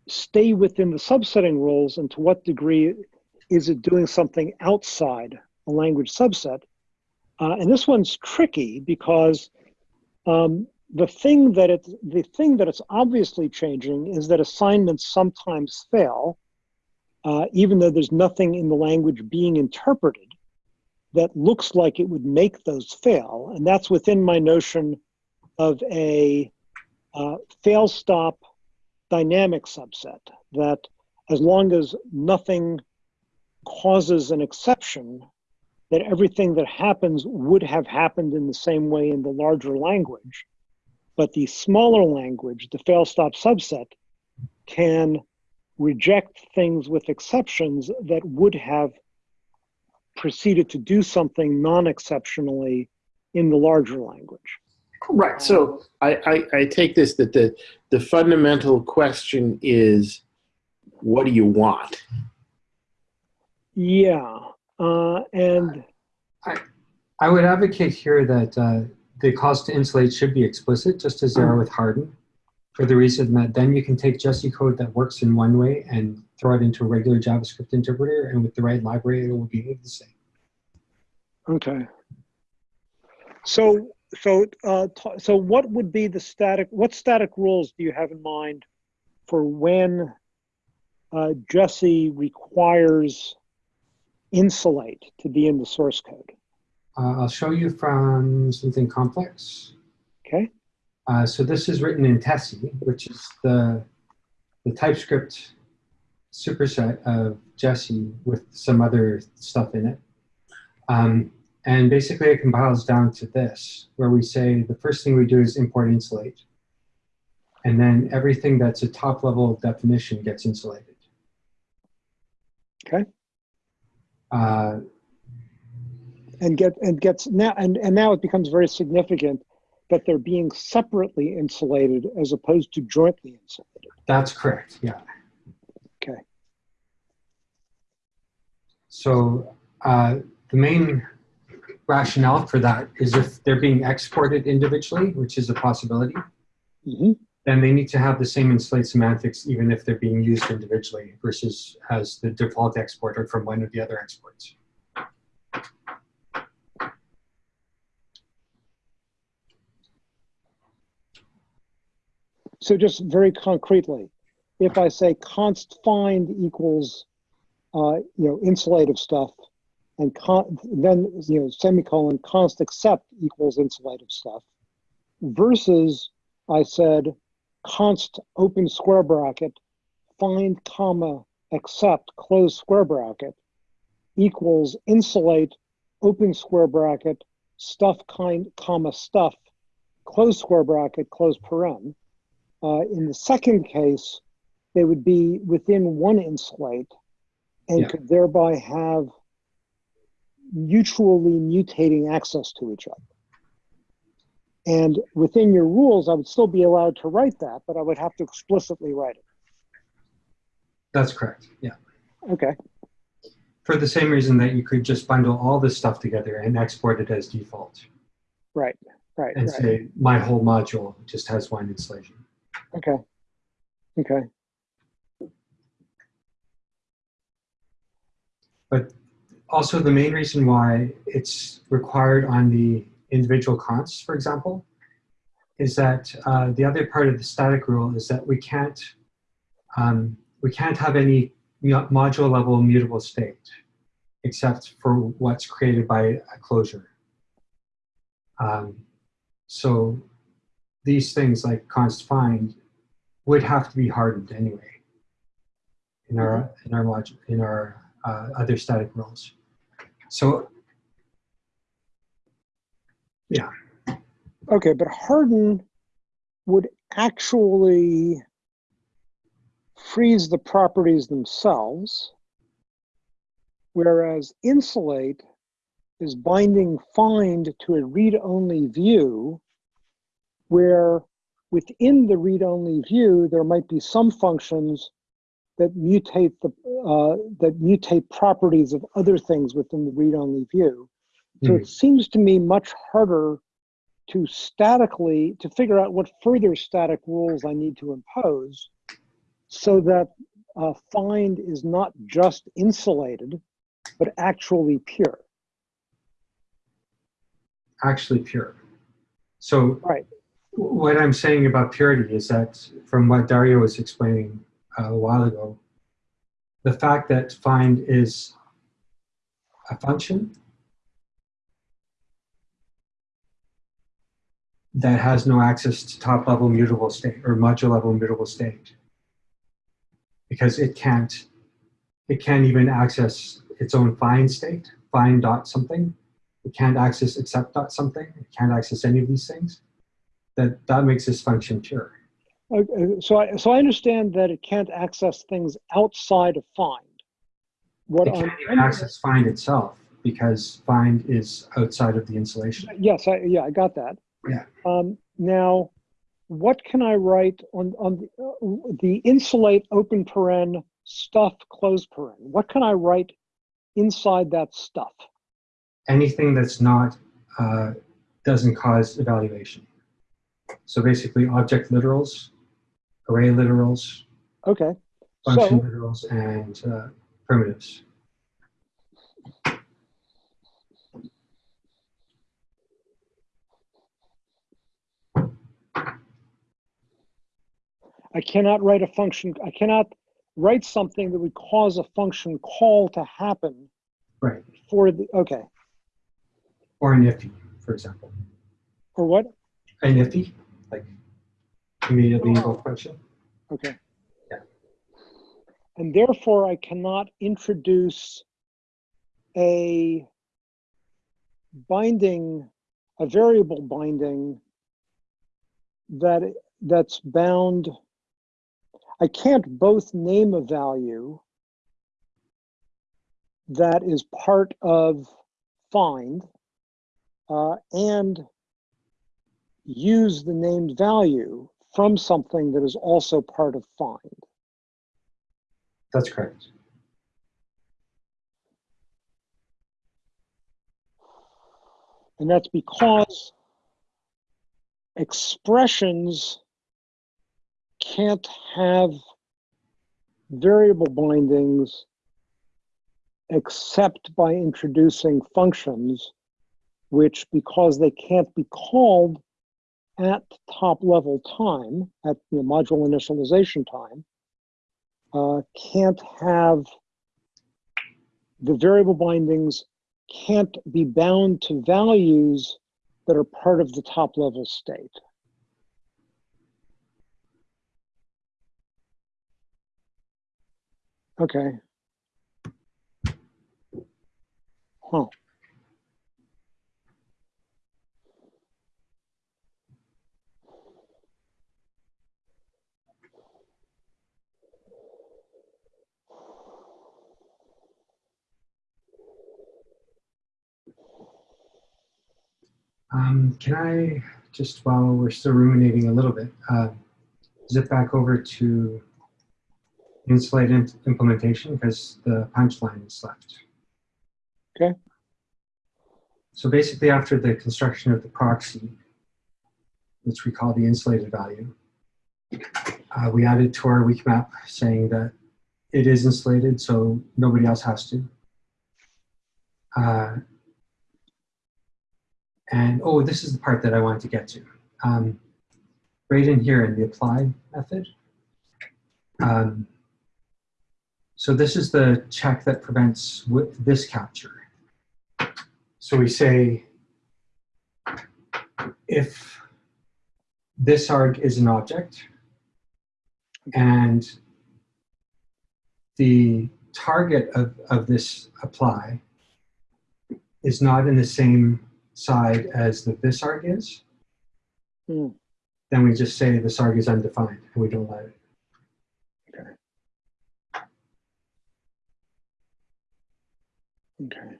stay within the subsetting rules? And to what degree is it doing something outside a language subset? Uh, and this one's tricky because um, the thing that it the thing that it's obviously changing is that assignments sometimes fail uh, even though there's nothing in the language being interpreted that looks like it would make those fail. And that's within my notion of a uh, fail stop dynamic subset that as long as nothing causes an exception that everything that happens would have happened in the same way in the larger language but the smaller language, the fail stop subset, can reject things with exceptions that would have proceeded to do something non-exceptionally in the larger language. Right. So I, I, I take this that the, the fundamental question is, what do you want? Yeah, uh, and I I, would advocate here that uh, the calls to insulate should be explicit, just as they are with harden, for the reason that then you can take Jessie code that works in one way and throw it into a regular JavaScript interpreter, and with the right library, it will be the same. okay. So, so, uh, so what would be the static, what static rules do you have in mind for when uh, Jessie requires insulate to be in the source code? Uh, I'll show you from something complex. Okay. Uh, so this is written in Tessie, which is the, the TypeScript superset of Jessie with some other stuff in it. Um, and basically it compiles down to this, where we say the first thing we do is import insulate. And then everything that's a top level definition gets insulated. Okay. Uh, and get and gets now and, and now it becomes very significant that they're being separately insulated as opposed to jointly insulated. that's correct, yeah. Okay. So uh, the main rationale for that is if they're being exported individually, which is a possibility, hmm then they need to have the same insulate semantics even if they're being used individually versus as the default exporter from one of the other exports. So just very concretely, if I say const find equals, uh, you know, insulative stuff, and con- then you know semicolon const accept equals insulative stuff, versus I said const open square bracket find comma accept close square bracket equals insulate open square bracket stuff kind comma stuff close square bracket close paren. Uh, in the second case, they would be within one insulate and Yeah. could thereby have mutually mutating access to each other. And within your rules, I would still be allowed to write that, but I would have to explicitly write it. That's correct, yeah. Okay. For the same reason that you could just bundle all this stuff together and export it as default. Right, right, And right. say, my whole module just has one installation. Okay, okay. But also the main reason why it's required on the individual consts, for example, is that uh, the other part of the static rule is that we can't um, we can't have any module level mutable state except for what's created by a closure. Um, so these things like const find would have to be hardened anyway in our in our in our uh, other static rules. So yeah. Okay, but harden would actually freeze the properties themselves, whereas insulate is binding find to a read-only view where within the read-only view, there might be some functions that mutate the uh, that mutate properties of other things within the read-only view. So Mm. it seems to me much harder to statically to figure out what further static rules I need to impose, so that uh, find is not just insulated, but actually pure. actually pure. So Right. what I'm saying about purity is that from what Dario was explaining uh, a while ago, the fact that find is a function that has no access to top level mutable state or module level mutable state. Because it can't it can't even access its own find state find dot something. It can't access accept dot something. It can't access any of these things. That that makes this function pure. Okay, so I so I understand that it can't access things outside of find. What it I'm can't even access find itself because find is outside of the insulation. Yes, I yeah, I got that. Yeah. Um, now, what can I write on on the, uh, the insulate open paren stuff close paren? What can I write inside that stuff? anything that's not uh, doesn't cause evaluation so basically object literals array literals Okay, function so literals and uh, primitives I cannot write a function. I cannot write something that would cause a function call to happen right for the okay or an iffy for example or what? an iffy like immediately invoke function Okay. Yeah. And therefore, I cannot introduce a binding, a variable binding that that's bound. I can't both name a value that is part of find uh, and use the named value from something that is also part of find. that's correct And that's because expressions can't have variable bindings except by introducing functions, which because they can't be called at top level time, at the module initialization time, uh, can't have the variable bindings can't be bound to values that are part of the top level state. Okay. Huh. Um, can I, just while we're still ruminating a little bit, uh, zip back over to insulate im- implementation because the punchline is left. Okay. So basically after the construction of the proxy, which we call the insulated value, uh, we added to our weak map saying that it is insulated, so nobody else has to. Uh, and, oh, this is the part that I wanted to get to. Um, right in here in the apply method. Um, so this is the check that prevents with this capture. So we say, if this arg is an object and the target of, of this apply is not in the same side as the this arg is, Hmm. then we just say this arg is undefined and we don't let it. Okay.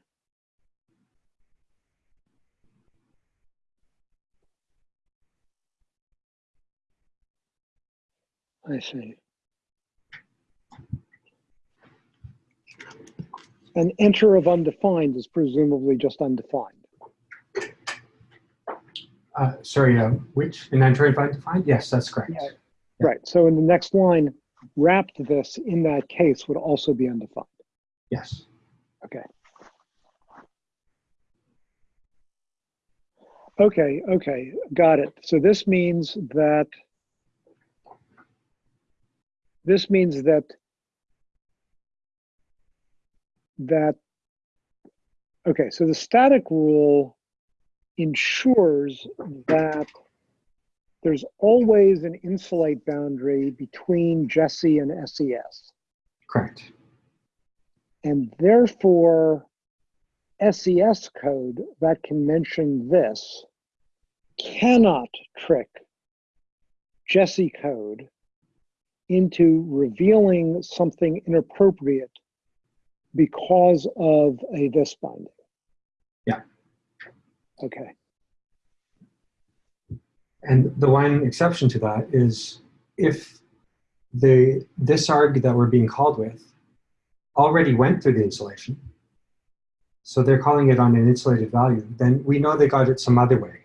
I see. An enter of undefined is presumably just undefined. Uh, sorry, uh, which? An enter of undefined? Yes, that's correct. Yeah. Right, so in the next line, wrapped this in that case would also be undefined. Yes. Okay. Okay, okay, got it. So this means that this means that that okay, so the static rule ensures that there's always an insulate boundary between Jessie and SES. Correct. And therefore, SES code that can mention this cannot trick Jessie code into revealing something inappropriate because of a this binding. Yeah. Okay. And the one exception to that is if the this arg that we're being called with already went through the insulation, so they're calling it on an insulated value, then we know they got it some other way.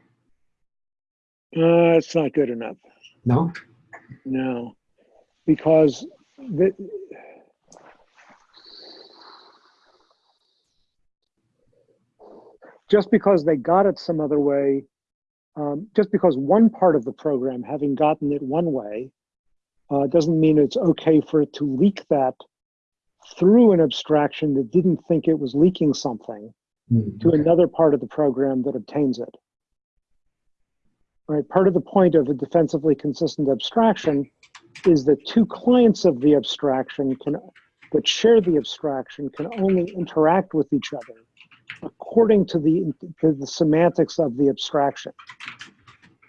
Uh, it's not good enough. No? No, because the, just because they got it some other way, um, just because one part of the program having gotten it one way, uh, doesn't mean it's okay for it to leak that through an abstraction that didn't think it was leaking something Hmm, to okay. another part of the program that obtains it. Right, part of the point of a defensively consistent abstraction is that two clients of the abstraction can that share the abstraction can only interact with each other according to the, to the semantics of the abstraction.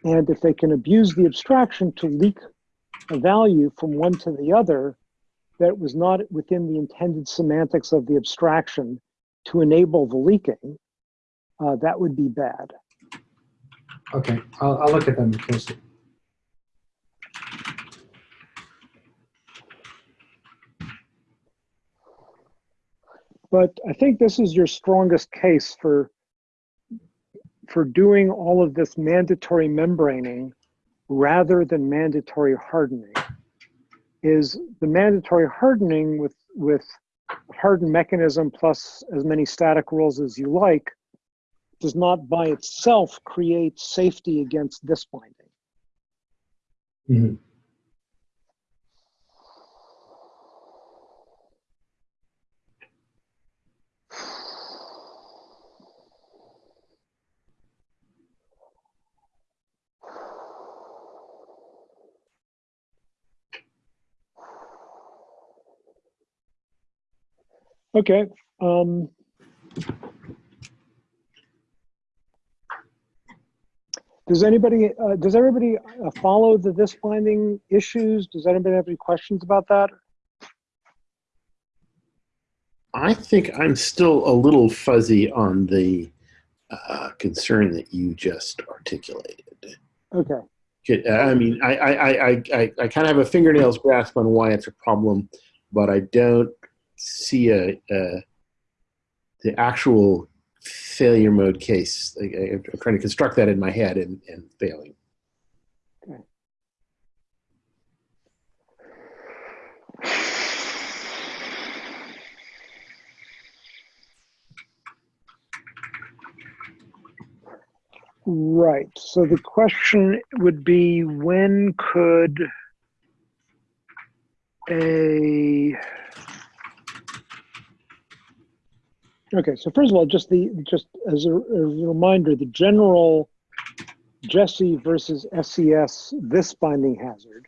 And if they can abuse the abstraction to leak a value from one to the other that was not within the intended semantics of the abstraction to enable the leaking, uh, that would be bad. Okay, I'll, I'll look at them closely. But I think this is your strongest case for for doing all of this mandatory membraning rather than mandatory hardening is the mandatory hardening with with hardened mechanism plus as many static rules as you like does not by itself create safety against this binding. Mhm. Okay. Um, does anybody, uh, does everybody uh, follow the this binding issues? Does anybody have any questions about that? I think I'm still a little fuzzy on the uh, concern that you just articulated. Okay. Okay, I mean, I, I, I, I, I kind of have a fingernails grasp on why it's a problem, but I don't see a, a the actual failure mode case. I, I'm trying to construct that in my head and, and failing. Right. So the question would be when could a Okay, so first of all, just the just as a, a reminder, the general Jessie versus SES this binding hazard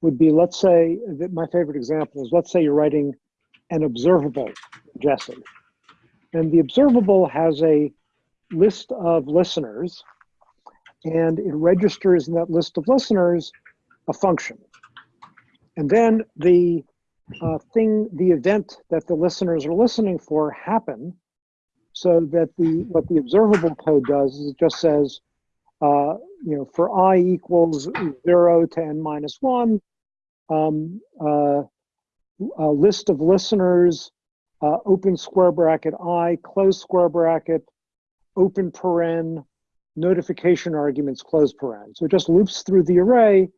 would be let's say that my favorite example is let's say you're writing an observable Jessie. And the observable has a list of listeners and it registers in that list of listeners a function. And then the uh, thing, the event that the listeners are listening for happen so that the what the observable code does is it just says, uh, you know, for i equals zero to n minus one, um, uh, a list of listeners, uh, open square bracket i, close square bracket, open paren, notification arguments, close paren. So it just loops through the array,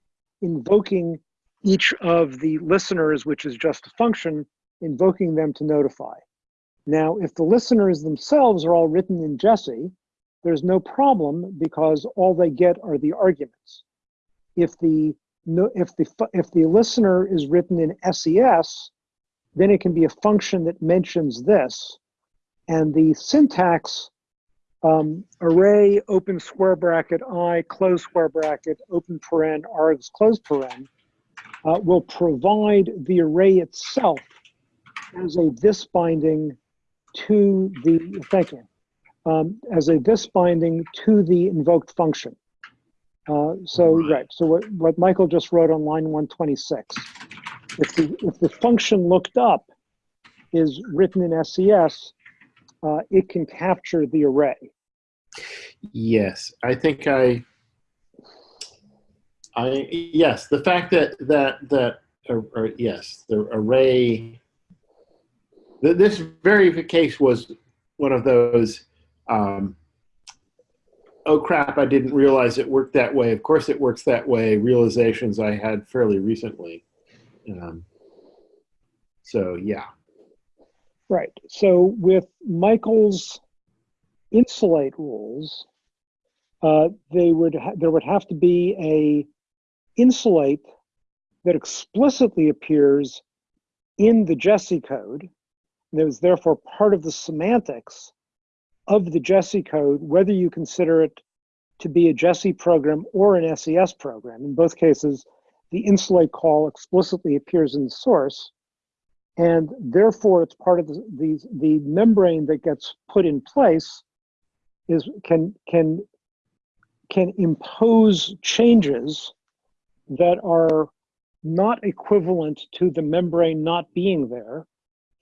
invoking each of the listeners, which is just a function, invoking them to notify. Now, if the listeners themselves are all written in Jessie, there's no problem because all they get are the arguments. If the no, if the if the listener is written in SES, then it can be a function that mentions this, and the syntax um, array open square bracket i close square bracket open paren args close paren uh, will provide the array itself as a this binding to the, thank you, um, as a this binding to the invoked function. Uh, so, right. right, so what, what Michael just wrote on line 126, if the, if the function looked up is written in SES, uh, it can capture the array. Yes, I think I, I yes, the fact that that that or, or yes, the array. This very case was one of those. Um, oh crap! I didn't realize it worked that way. Of course, it works that way. Realizations I had fairly recently. Um, so yeah. Right. So with Michael's insulate rules, uh, they would there would have to be a insulate that explicitly appears in the Jessie code. And was therefore part of the semantics of the Jessie code, whether you consider it to be a Jessie program or an SES program. In both cases, the insulate call explicitly appears in the source. And therefore, it's part of the, the, the membrane that gets put in place is can can can impose changes that are not equivalent to the membrane not being there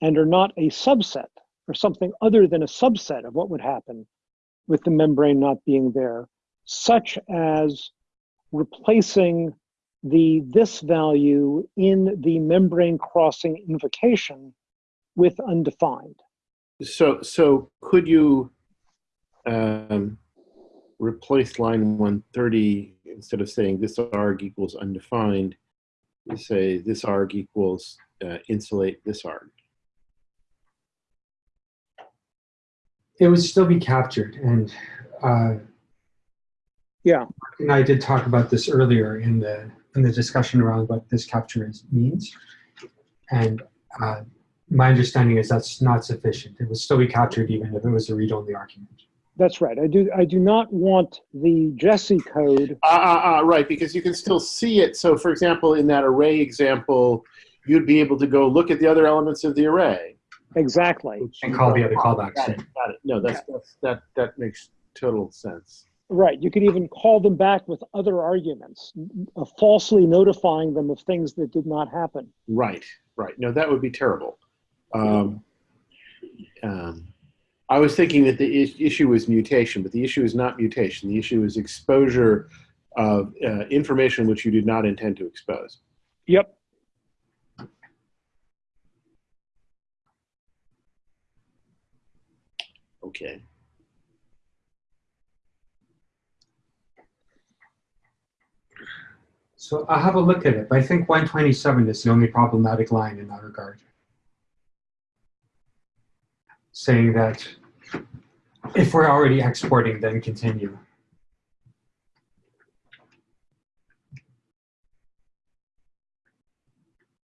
and are not a subset or something other than a subset of what would happen with the membrane not being there, such as replacing the this value in the membrane crossing invocation with undefined. So, so could you um, replace line 130 instead of saying this arg equals undefined, you say this arg equals uh, insulate this arg. It would still be captured, and uh, yeah, and I did talk about this earlier in the in the discussion around what this capture is, means, and uh, my understanding is that's not sufficient. It would still be captured even if it was a read-only argument. That's right. I do. I do not want the Jessie code. Uh, uh, uh, right, because you can still see it. So, for example, in that array example, you'd be able to go look at the other elements of the array. Exactly. And call the other callbacks. Got it. Got it. No, that's, that's that that makes total sense. Right. You could even call them back with other arguments, uh, falsely notifying them of things that did not happen. Right. Right. No, that would be terrible. Um, um, I was thinking that the issue was mutation, but the issue is not mutation. The issue is exposure of uh, information which you did not intend to expose. Yep. Okay. So I'll have a look at it, but I think 127 is the only problematic line in that regard saying that if we're already exporting, then continue.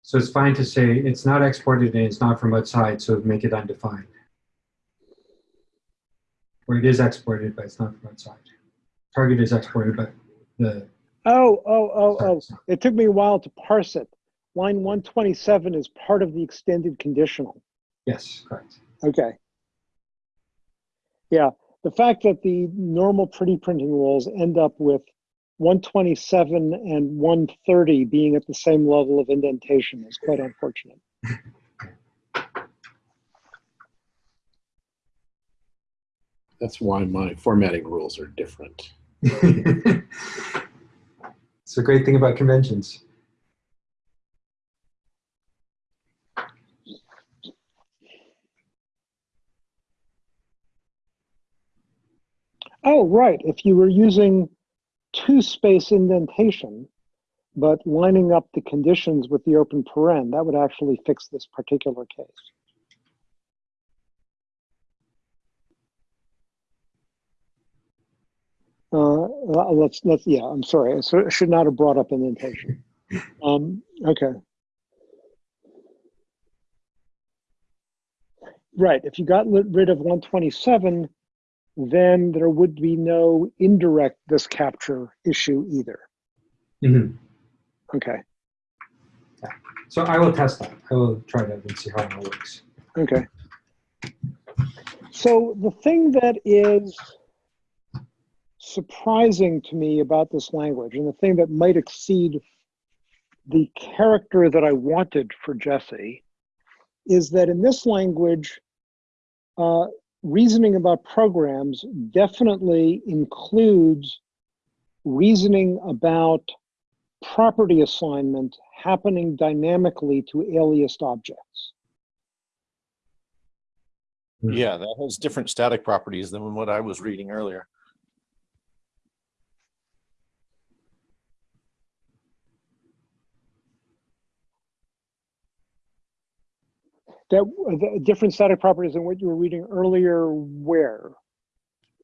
So it's fine to say it's not exported and it's not from outside, so make it undefined. Or it is exported, but it's not from outside. Target is exported, but the... Oh, oh, oh, oh. It took me a while to parse it. Line 127 is part of the extended conditional. Yes, correct. Okay. Yeah, the fact that the normal pretty printing rules end up with 127 and 130 being at the same level of indentation is quite unfortunate. That's why my formatting rules are different. it's a great thing about conventions. Oh, right. If you were using two space indentation, but lining up the conditions with the open paren, that would actually fix this particular case. Uh, let's, let's, yeah, I'm sorry. I should not have brought up indentation. Um, okay. Right, if you got rid of 127, then there would be no indirect this capture issue either. Mhm. Okay, So I will test that. I will try that and see how it works. okay. So the thing that is surprising to me about this language and the thing that might exceed the character that I wanted for Jessie is that in this language, uh, reasoning about programs definitely includes reasoning about property assignment happening dynamically to aliased objects. Hmm. Yeah, that has different static properties than what I was reading earlier. That the different static properties than what you were reading earlier. Where?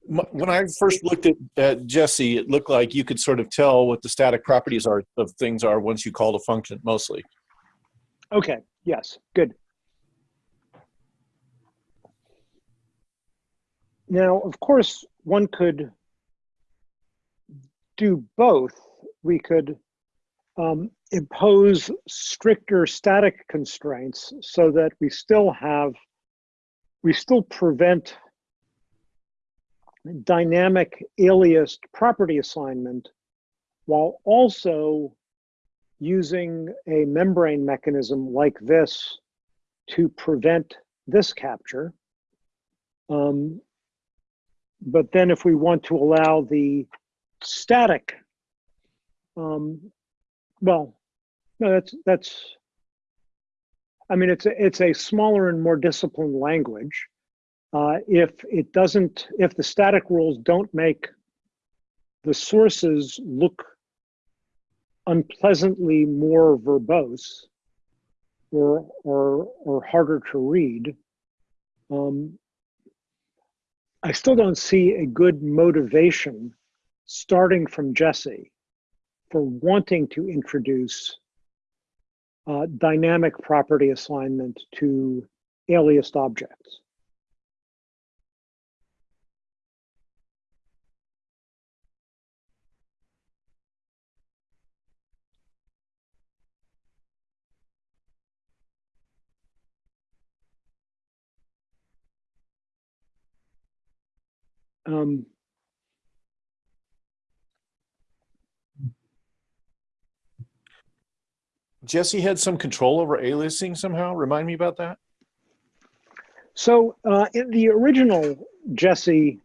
When I first looked at, at Jessie, it looked like you could sort of tell what the static properties are of things are once you call a function mostly. Okay. Yes. Good. Now, of course, one could do both. We could um, impose stricter static constraints so that we still have, we still prevent dynamic aliased property assignment while also using a membrane mechanism like this to prevent this capture. Um, but then if we want to allow the static um, well, no, that's that's. I mean, it's a, it's a smaller and more disciplined language. Uh, if it doesn't, if the static rules don't make the sources look unpleasantly more verbose or or or harder to read, um, I still don't see a good motivation starting from Jessie for wanting to introduce uh, dynamic property assignment to aliased objects. Um, Jessie had some control over aliasing somehow. Remind me about that. So uh, in the original Jessie,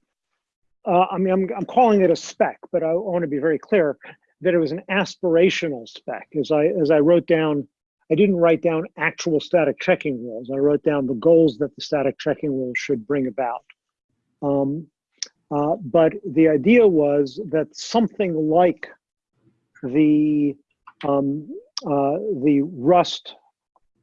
uh, I mean, I'm, I'm calling it a spec, but I want to be very clear that it was an aspirational spec. As I as I wrote down, I didn't write down actual static checking rules. I wrote down the goals that the static checking rules should bring about. Um, uh, but the idea was that something like the um, uh, the Rust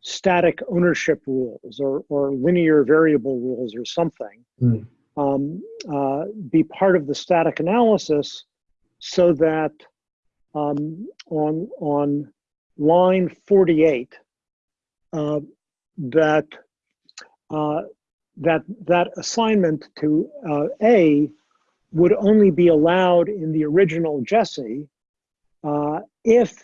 static ownership rules or, or linear variable rules or something Mm. um, uh, be part of the static analysis so that um, on, on line 48, uh, that uh, that that assignment to uh, A would only be allowed in the original Jessie uh, if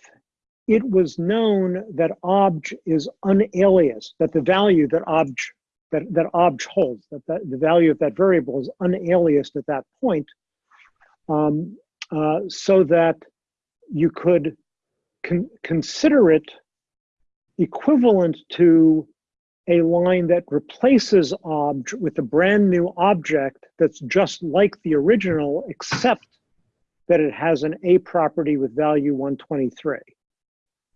it was known that obj is unaliased, that the value that obj that that obj holds, that, that the value of that variable is unaliased at that point, um, uh, so that you could con consider it equivalent to a line that replaces obj with a brand new object that's just like the original, except that it has an A property with value 123.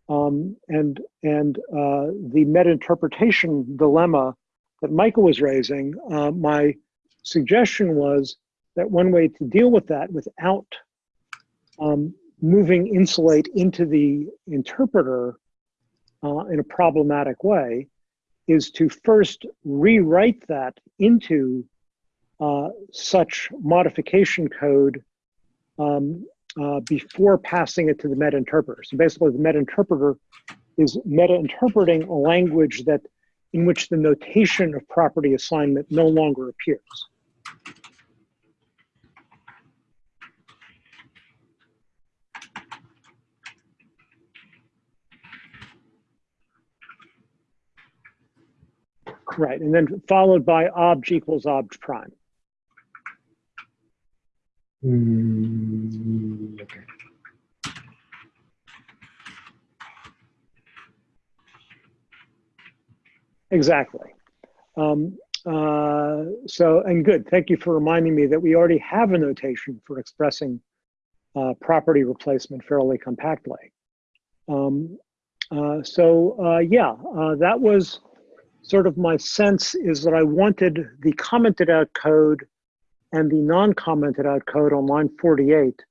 Um, and and uh, the meta-interpretation dilemma that Michael was raising, uh, my suggestion was that one way to deal with that without um, moving insulate into the interpreter uh, in a problematic way is to first rewrite that into uh, such modification code um, uh, before passing it to the meta interpreter. So basically, the meta interpreter is meta interpreting a language that in which the notation of property assignment no longer appears. Right, and then followed by obj equals obj prime. Mm, okay. Exactly. Um, uh, so, and good, thank you for reminding me that we already have a notation for expressing uh, property replacement fairly compactly. Um, uh, so, uh, yeah, uh, that was sort of my sense is that I wanted the commented out code and the non-commented out code on line 48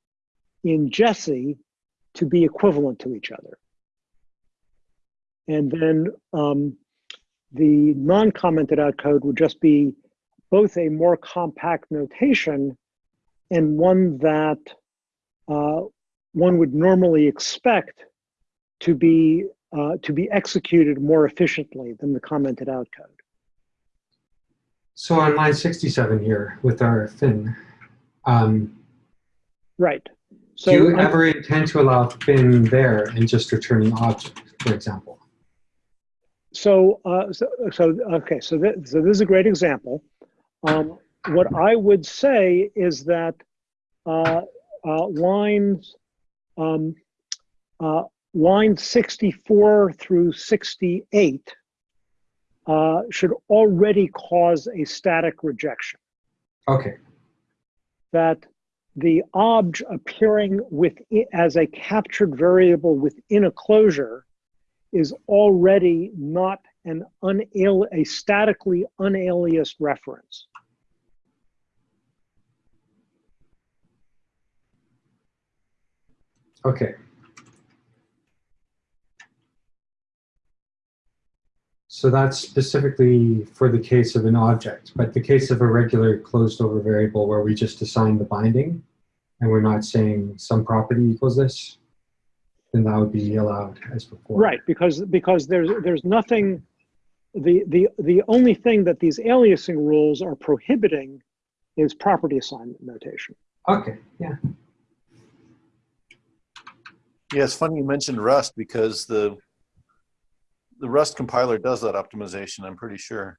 in Jessie to be equivalent to each other. And then um, the non-commented out code would just be both a more compact notation and one that uh, one would normally expect to be uh, to be executed more efficiently than the commented out code. So on line 67 here with our fin, um, right. So do you ever intend to allow fin there and just returning object, for example? So, uh, so, so, okay, so, that, so this is a great example. Um, what I would say is that uh, uh, lines um, uh, line 64 through 68 uh, should already cause a static rejection. Okay. That the obj appearing with as a captured variable within a closure is already not an unal a statically unaliased reference. Okay. So that's specifically for the case of an object, but the case of a regular closed over variable where we just assign the binding and we're not saying some property equals this, then that would be allowed as before. Right, because because there's there's nothing the the the only thing that these aliasing rules are prohibiting is property assignment notation. Okay, yeah. Yeah, it's funny you mentioned Rust because the the Rust compiler does that optimization, I'm pretty sure.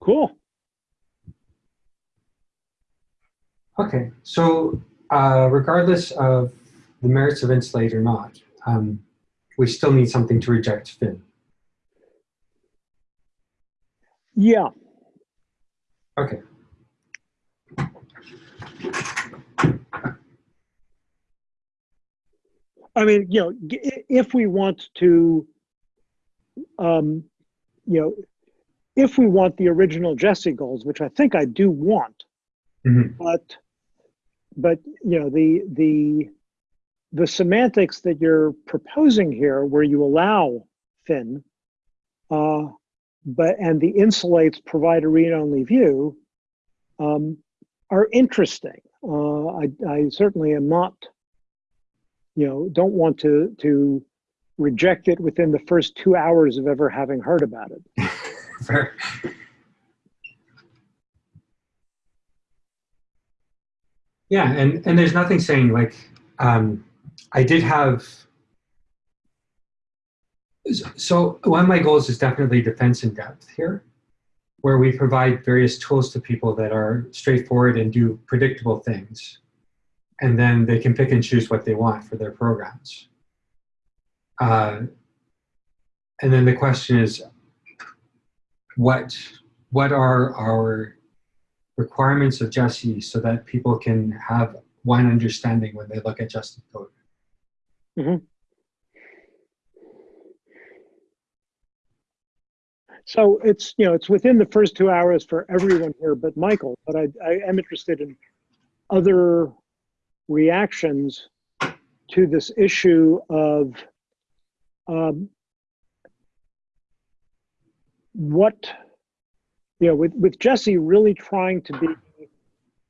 Cool. Okay, so uh, regardless of the merits of insulate or not, um, we still need something to reject fin. Yeah. Okay. I mean, you know, if we want to, um, you know, if we want the original Jessie goals, which I think I do want, mm -hmm. but, but you know, the the the semantics that you're proposing here, where you allow fin, uh, but and the insulates provide a read-only view, um, are interesting. Uh, I, I certainly am not you know, don't want to, to reject it within the first two hours of ever having heard about it. Fair. Yeah, and, and there's nothing saying like, um, I did have, so one of my goals is definitely defense in depth here, where we provide various tools to people that are straightforward and do predictable things. And then they can pick and choose what they want for their programs. Uh, and then the question is, what, what are our requirements of Jessie so that people can have one understanding when they look at Jessie code? So it's, you know, it's within the first two hours for everyone here but Michael, but I, I am interested in other reactions to this issue of um, what, you know, with, with Jessie really trying to be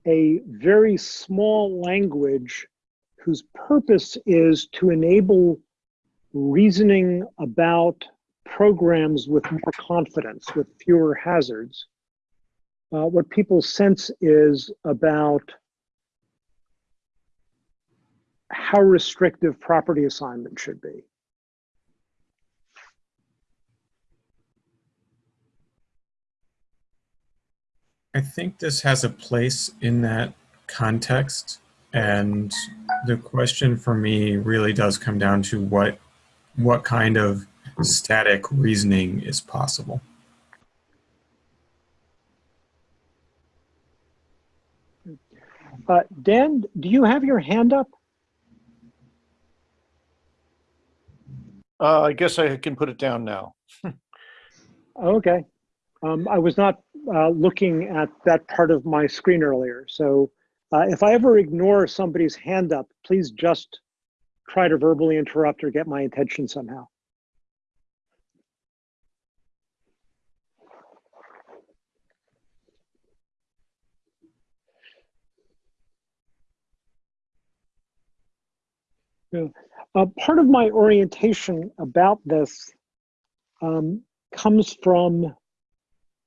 a very small language whose purpose is to enable reasoning about programs with more confidence, with fewer hazards. Uh, what people sense is about how restrictive property assignment should be. I think this has a place in that context. And the question for me really does come down to what what kind of static reasoning is possible. Uh, Dan, do you have your hand up? Uh, I guess I can put it down now. Okay. Um, I was not uh, looking at that part of my screen earlier. So uh, if I ever ignore somebody's hand up, please just try to verbally interrupt or get my attention somehow. Yeah. Uh, part of my orientation about this um, comes from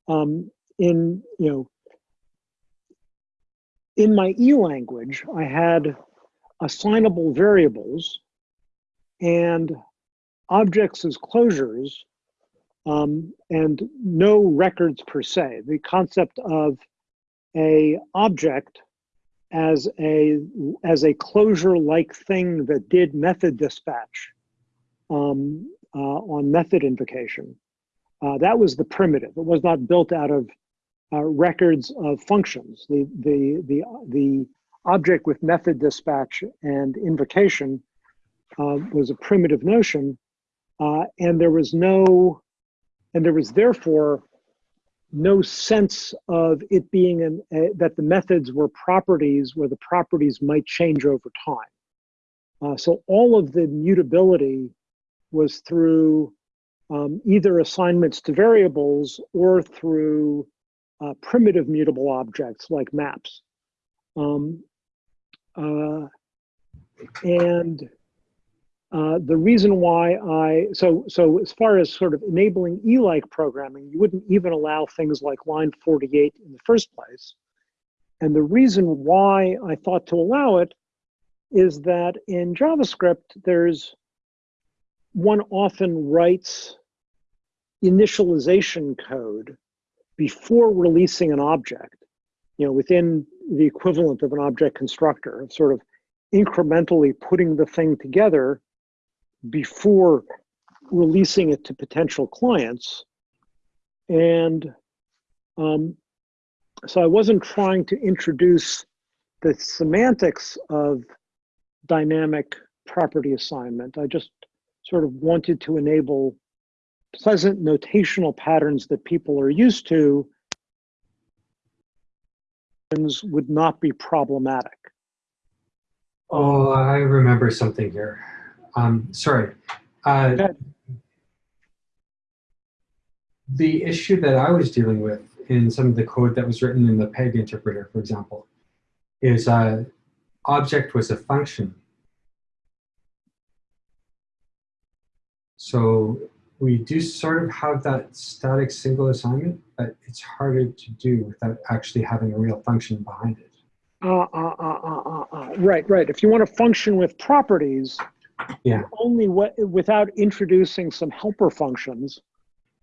um, in you know in my E language, I had assignable variables and objects as closures um, and no records per se. The concept of a object as a as a closure like thing that did method dispatch um, uh, on method invocation. Uh, that was the primitive. It was not built out of uh, records of functions. The the the the object with method dispatch and invocation uh, was a primitive notion, uh, and there was no, and there was therefore no sense of it being an, that the methods were properties where the properties might change over time. Uh, so all of the mutability was through um, either assignments to variables or through uh, primitive mutable objects like maps. Um, uh, and uh, the reason why I, so, so as far as sort of enabling E-like programming, you wouldn't even allow things like line 48 in the first place. And the reason why I thought to allow it is that in JavaScript, there's one often writes initialization code before releasing an object, you know, within the equivalent of an object constructor, sort of incrementally putting the thing together before releasing it to potential clients. And um, so I wasn't trying to introduce the semantics of dynamic property assignment. I just sort of wanted to enable pleasant notational patterns that people are used to would not be problematic. Oh, I remember something here. Um, sorry. Uh, the issue that I was dealing with in some of the code that was written in the PEG interpreter, for example, is uh, object was a function. So we do sort of have that static single assignment, but it's harder to do without actually having a real function behind it. Uh, uh, uh, uh, uh, uh, right, right. If you want to function with properties, Yeah. the only way, without introducing some helper functions,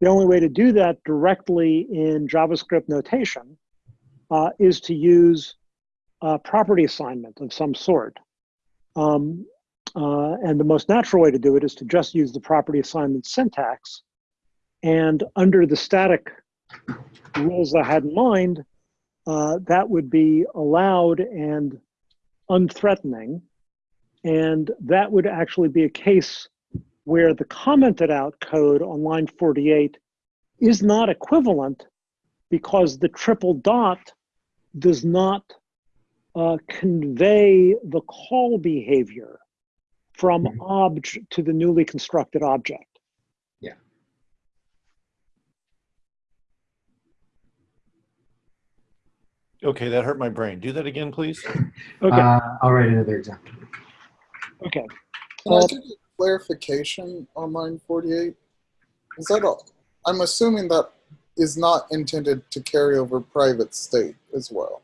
the only way to do that directly in JavaScript notation uh, is to use a property assignment of some sort. Um, uh, and the most natural way to do it is to just use the property assignment syntax. And under the static rules I had in mind, uh, that would be allowed and unthreatening. And that would actually be a case where the commented out code on line 48 is not equivalent because the triple dot does not uh, convey the call behavior from Mhm. obj to the newly constructed object. Yeah. Okay, that hurt my brain. Do that again, please. Okay, Uh, I'll write another example. Okay. Can I Uh, get a clarification on line 48? Is that all? I'm assuming that is not intended to carry over private state as well.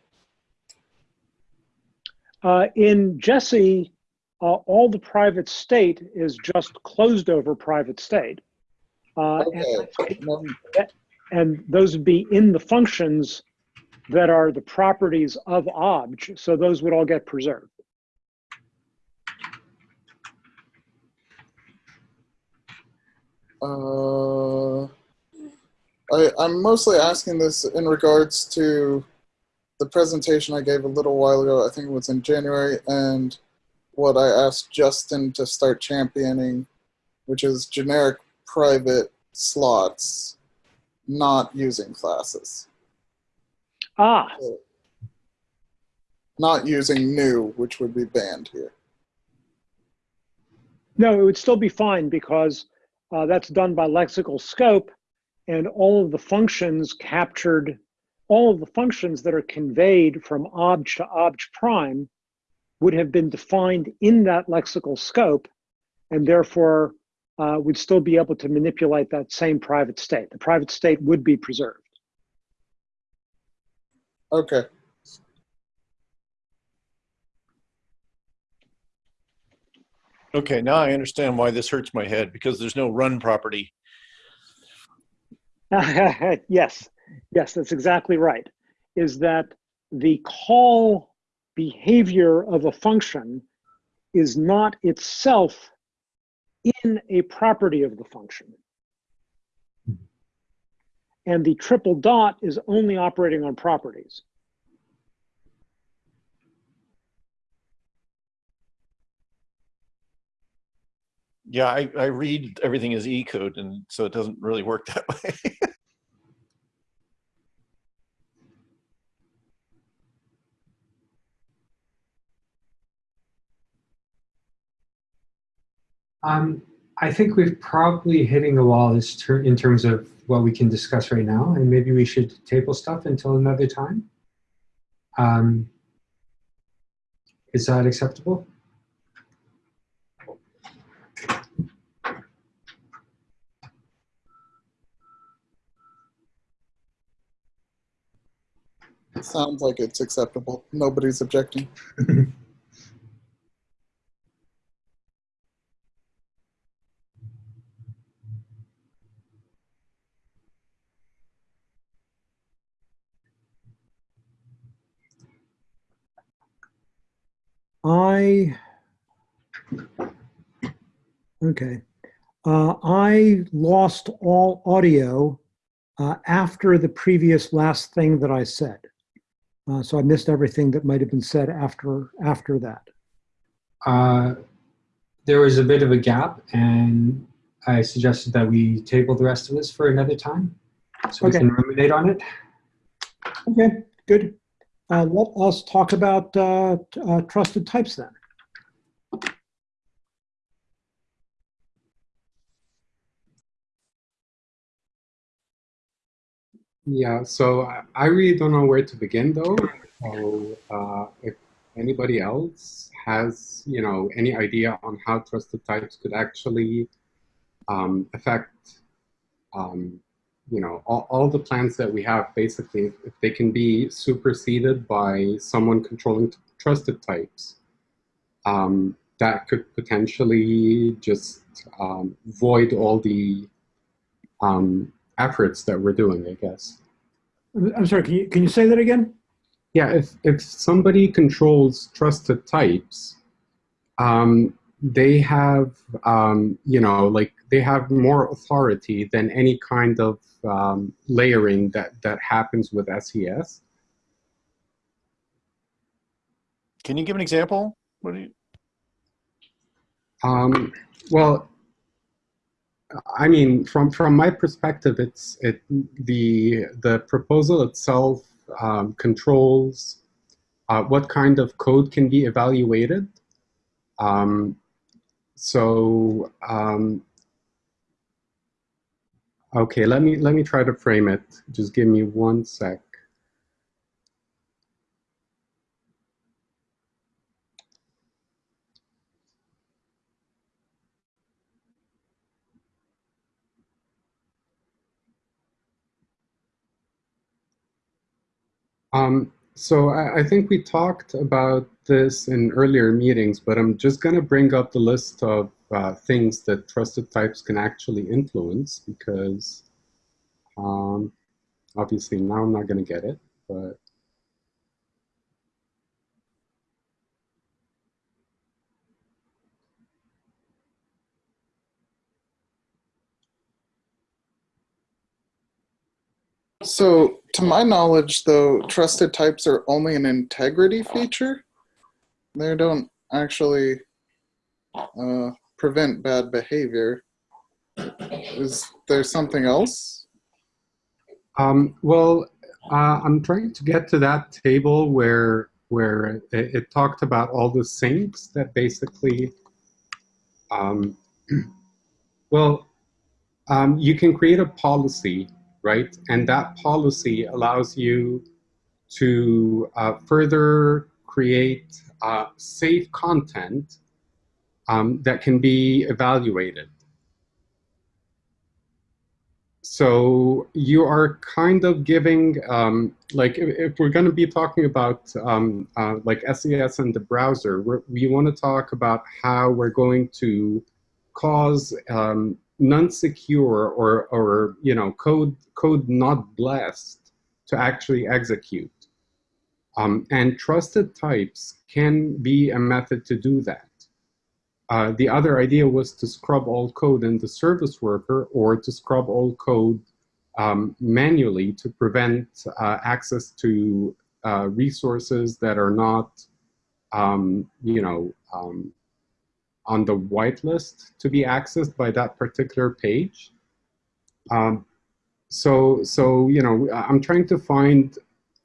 Uh, in Jessie, uh, all the private state is just closed over private state. Uh, Okay. Never- and those would be in the functions that are the properties of obj. So those would all get preserved. Uh, I, I'm mostly asking this in regards to the presentation I gave a little while ago. I think it was in January, and what I asked Justin to start championing, which is generic private slots, not using classes, Ah, not using new, which would be banned here. no, it would still be fine because uh, that's done by lexical scope and all of the functions captured, all of the functions that are conveyed from obj to obj prime would have been defined in that lexical scope and therefore uh, would still be able to manipulate that same private state. The private state would be preserved. Okay. Okay, now I understand why this hurts my head because there's no run property. yes, yes, that's exactly right. Is that the call behavior of a function is not itself in a property of the function. Hmm. And the triple dot is only operating on properties. Yeah, I, I read everything as E code, and so it doesn't really work that way. Um, I think we've probably hitting a wall ter in terms of what we can discuss right now, and maybe we should table stuff until another time. Um, is that acceptable? Sounds like it's acceptable. Nobody's objecting. I, okay. Uh, I lost all audio uh, after the previous last thing that I said. Uh, so I missed everything that might have been said after after that. Uh, there was a bit of a gap, and I suggested that we table the rest of this for another time, so Okay. we can ruminate on it. Okay, good. Uh, let us talk about uh, uh, trusted types then. Yeah, so I- really don't know where to begin though. So uh, if anybody else has, you know, any idea on how trusted types could actually um, affect, um, you know, all, all the plans that we have, basically, if they can be superseded by someone controlling trusted types, um, that could potentially just um, void all the um, efforts that we're doing, I guess. I'm sorry, can you, can you say that again? Yeah, if, if somebody controls trusted types, um, they have, um, you know, like they have more authority than any kind of um, layering that, that happens with SES. Can you give an example? What do you? Um, well, I mean, from from my perspective, it's it the the proposal itself um, controls uh, what kind of code can be evaluated. Um, so um, okay, let me let me try to frame it. Just give me one sec. Um, so I, I, think we talked about this in earlier meetings, but I'm just going to bring up the list of uh, things that trusted types can actually influence because um, obviously now I'm not going to get it, but So, to my knowledge, though, trusted types are only an integrity feature. They don't actually uh, prevent bad behavior. Is there something else? Um, well, uh, I'm trying to get to that table where where it, it talked about all the sinks that basically, um, well, um, you can create a policy right? And that policy allows you to uh, further create uh, safe content um, that can be evaluated. So you are kind of giving, um, like if, if, we're going to be talking about um, uh, like SES and the browser, we want to talk about how we're going to cause um, non-secure or, or you know, code, code not blessed to actually execute. Um, and trusted types can be a method to do that. Uh, the other idea was to scrub all code in the service worker or to scrub all code um, manually to prevent uh, access to uh, resources that are not, um, you know, um, on the whitelist to be accessed by that particular page. Um, so, so you know, I'm trying to find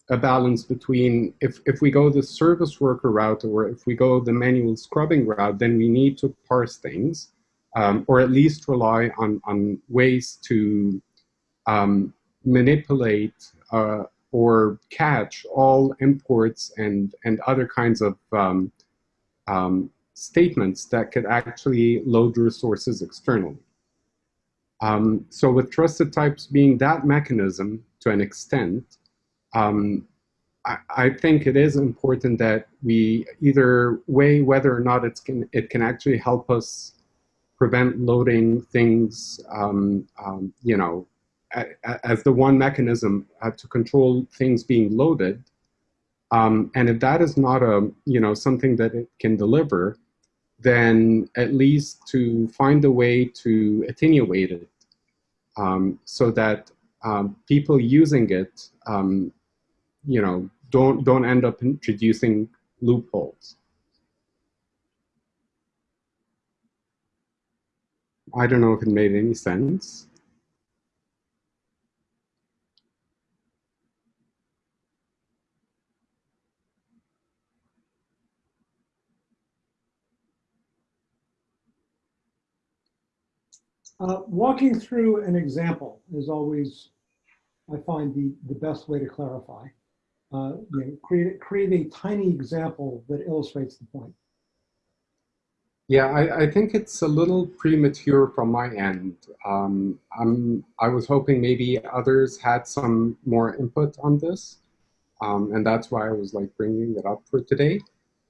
a balance between if, if we go the service worker route or if we go the manual scrubbing route, then we need to parse things um, or at least rely on, on ways to um, manipulate uh, or catch all imports and, and other kinds of um, um statements that could actually load resources externally. Um, so with trusted types being that mechanism to an extent, um, I, I, think it is important that we either weigh whether or not it's can, it can actually help us prevent loading things, um, um you know, as the one mechanism uh, to control things being loaded. Um, and if that is not a, you know, something that it can deliver, then at least to find a way to attenuate it um, so that um, people using it, um, you know, don't, don't end up introducing loopholes. I don't know if it made any sense. Uh, walking through an example is always, I find, the, the best way to clarify. Uh, you know, create, create a tiny example that illustrates the point. Yeah, I, I think it's a little premature from my end. Um, I'm, I was hoping maybe others had some more input on this. Um, and that's why I was like bringing it up for today.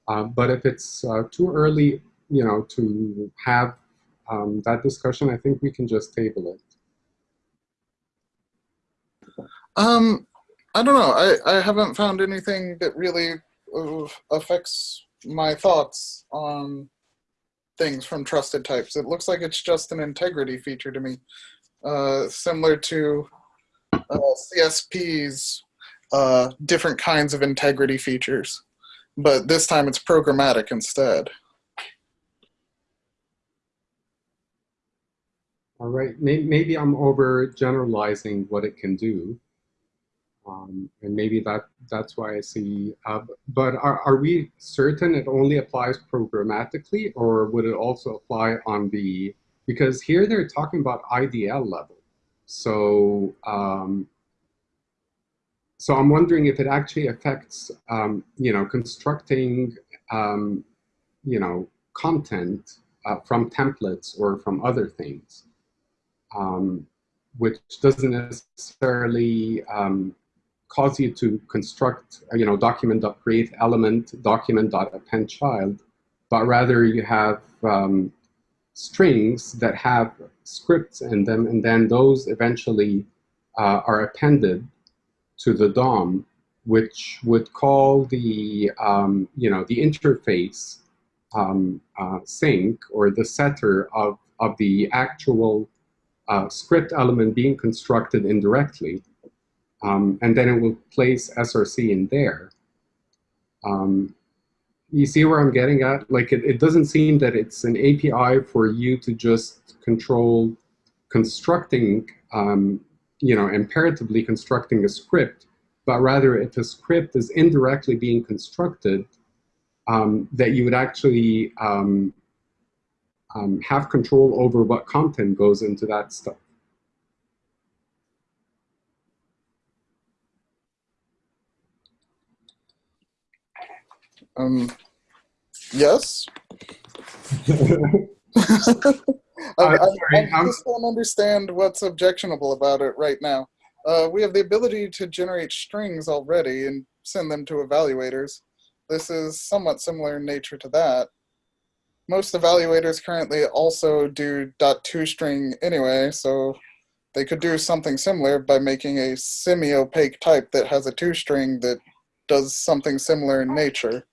Uh, but if it's uh, too early, you know, to have um, that discussion, I think we can just table it. Um, I don't know. I, I haven't found anything that really uh, affects my thoughts on things from trusted types. It looks like it's just an integrity feature to me, uh, similar to uh, CSP's uh, different kinds of integrity features. But this time it's programmatic instead. All right, maybe, I'm over generalizing what it can do. Um, and maybe that that's why I see, uh, but are, are we certain it only applies programmatically or would it also apply on the, because here they're talking about IDL level. So, um, so I'm wondering if it actually affects, um, you know, constructing, um, you know, content uh, from templates or from other things, um, which doesn't necessarily um, cause you to construct, you know, document.create element, document.append child, but rather you have um, strings that have scripts in them, and then those eventually uh, are appended to the DOM, which would call the, um, you know, the interface um, uh, sink or the setter of, of the actual uh, script element being constructed indirectly um, and then it will place SRC in there. Um, you see where I'm getting at? Like it, it doesn't seem that it's an API for you to just control constructing, um, you know, imperatively constructing a script, but rather if a script is indirectly being constructed, um, that you would actually um, um, have control over what content goes into that stuff. Um, yes. I, I, I, I just don't understand what's objectionable about it right now. Uh, we have the ability to generate strings already and send them to evaluators. This is somewhat similar in nature to that. Most evaluators currently also do .toString anyway, so they could do something similar by making a semi-opaque type that has a toString that does something similar in nature.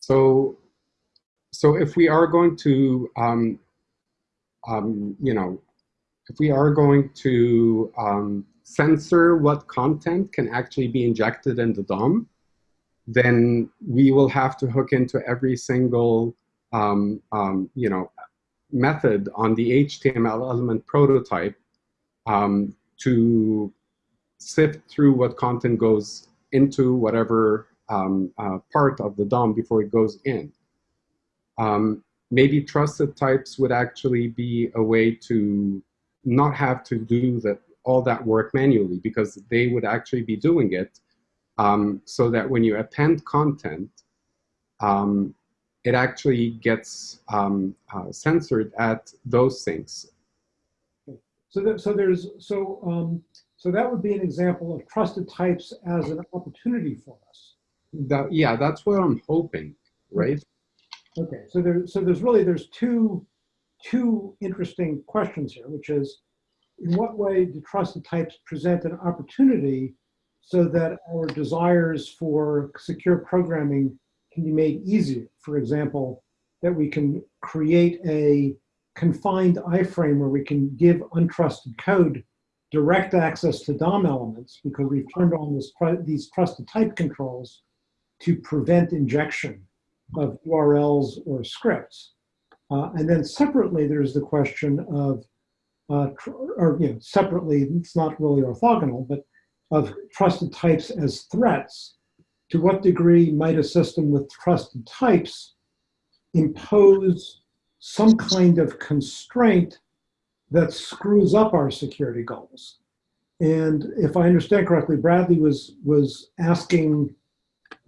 So, so if we are going to, um, um, you know, if we are going to um, censor what content can actually be injected in the DOM, then we will have to hook into every single, um, um, you know, method on the HTML element prototype um, to sift through what content goes into whatever um, uh, part of the DOM before it goes in. Um, maybe trusted types would actually be a way to not have to do that all that work manually because they would actually be doing it um, so that when you append content, um, it actually gets um, uh, censored at those things. So, that, so there's so um, so that would be an example of trusted types as an opportunity for us that yeah that's what i'm hoping right okay so there so there's really there's two two interesting questions here which is in what way do trusted types present an opportunity so that our desires for secure programming can be made easier for example that we can create a confined iframe where we can give untrusted code direct access to DOM elements because we've turned on this, these trusted type controls to prevent injection of URLs or scripts. Uh, and then separately, there's the question of, uh, or you know, separately, it's not really orthogonal, but of trusted types as threats. To what degree might a system with trusted types impose some kind of constraint that screws up our security goals? And if I understand correctly, Bradley was was asking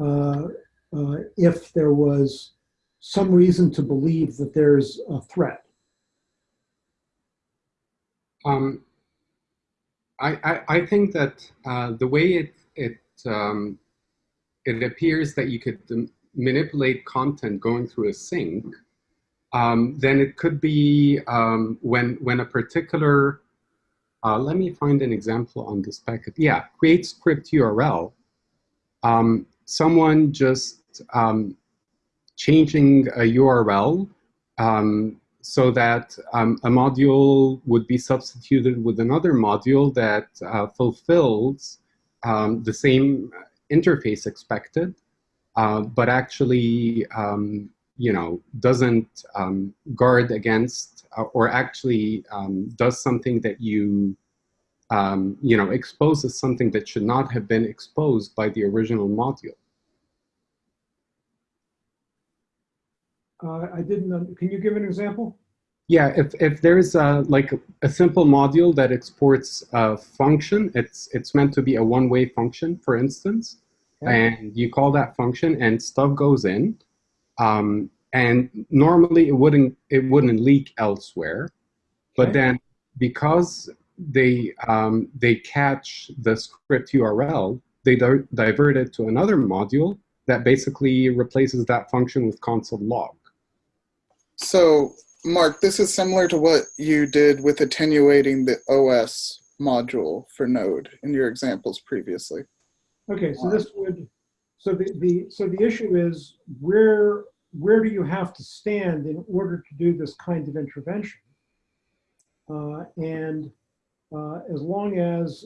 uh, uh, if there was some reason to believe that there's a threat. Um, I, I, I think that uh, the way it, it, um, it appears that you could manipulate content going through a sink, um, then it could be um, when, when a particular, uh, let me find an example on this packet. Yeah, create script URL. Um, someone just um, changing a URL um, so that um, a module would be substituted with another module that uh, fulfills um, the same interface expected, uh, but actually, um, you know, doesn't um, guard against uh, or actually um, does something that you, um, you know, exposes something that should not have been exposed by the original module. Uh, I didn't, can you give an example? Yeah, if, if there's a, like a simple module that exports a function, it's, it's meant to be a one-way function, for instance, okay. and you call that function and stuff goes in, um, and normally it wouldn't, it wouldn't leak elsewhere, but okay. then because they, um, they catch the script URL, they di divert it to another module that basically replaces that function with console log. So, Mark, this is similar to what you did with attenuating the OS module for Node in your examples previously. Okay, so this would, so the, the so the issue is where where do you have to stand in order to do this kind of intervention? Uh, and uh, as long as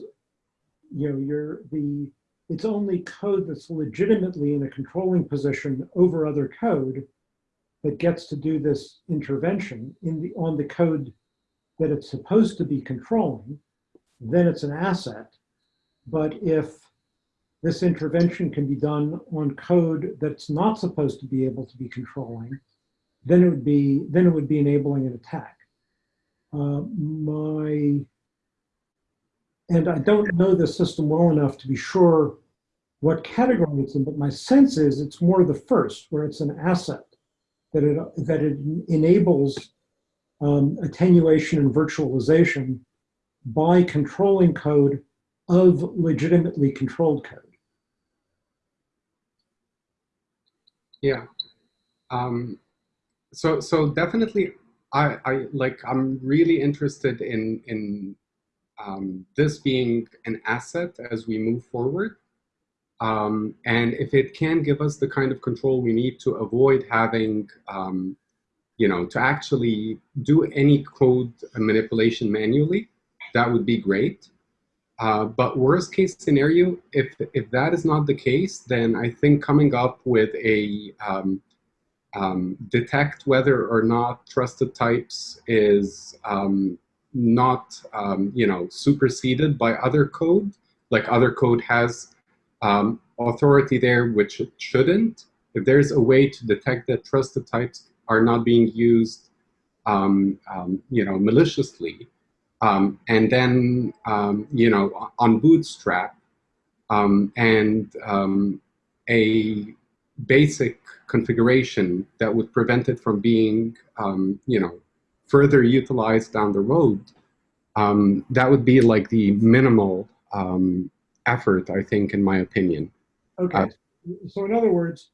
you know you're the it's only code that's legitimately in a controlling position over other code, that gets to do this intervention in the, on the code that it's supposed to be controlling, then it's an asset. But if this intervention can be done on code that's not supposed to be able to be controlling, then it would be then it would be enabling an attack. Uh, my and I don't know the system well enough to be sure what category it's in, but my sense is it's more the first, where it's an asset that it, that it enables um, attenuation and virtualization by controlling code of legitimately controlled code. Yeah. Um, so so definitely, I, I like I'm really interested in in um, this being an asset as we move forward. Um, and if it can give us the kind of control we need to avoid having, um, you know, to actually do any code manipulation manually, that would be great. Uh, but worst case scenario, if, if that is not the case, then I think coming up with a um, um detect whether or not trusted types is um, not, um, you know, superseded by other code, like other code has um, authority there, which it shouldn't. If there's a way to detect that trusted types are not being used, um, um, you know, maliciously, um, and then, um, you know, on Bootstrap, um, and a basic configuration that would prevent it from being, you know, further utilized down the road, that would be like the minimal um, effort, I think, in my opinion. Okay. Uh, so in other words,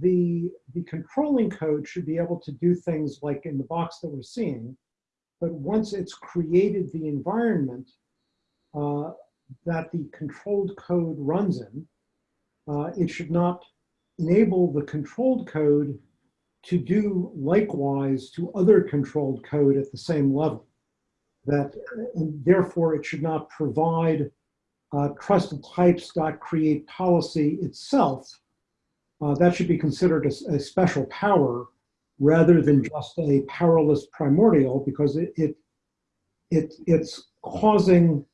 the the controlling code should be able to do things like in the box that we're seeing, but once it's created the environment uh, that the controlled code runs in, uh, it should not enable the controlled code to do likewise to other controlled code at the same level. That, and therefore, it should not provide uh, trusted types create policy itself, uh, that should be considered a, a, special power rather than just a powerless primordial because it, it, it it's causing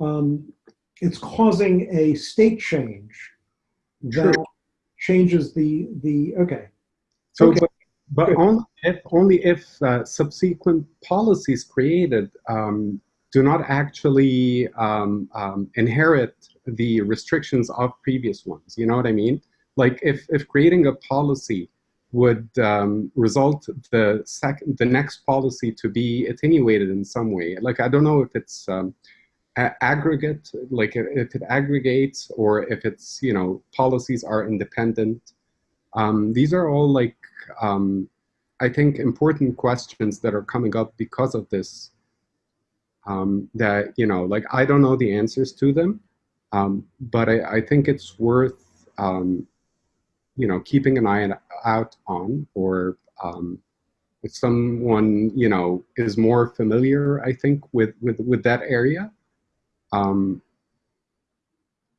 um, it's causing a state change that True. changes the the okay. So, okay. but, but only if only if uh, subsequent policies created um, do not actually um, um, inherit the restrictions of previous ones. You know what I mean? Like if, if creating a policy would um, result the second, the next policy to be attenuated in some way. Like I don't know if it's um, aggregate, like if it aggregates or if it's you know policies are independent. Um, these are all like um, I think important questions that are coming up because of this. Um, that you know, like I don't know the answers to them, um, but I, I think it's worth you know keeping an eye out on or um, if someone you know is more familiar i think with with with that area um,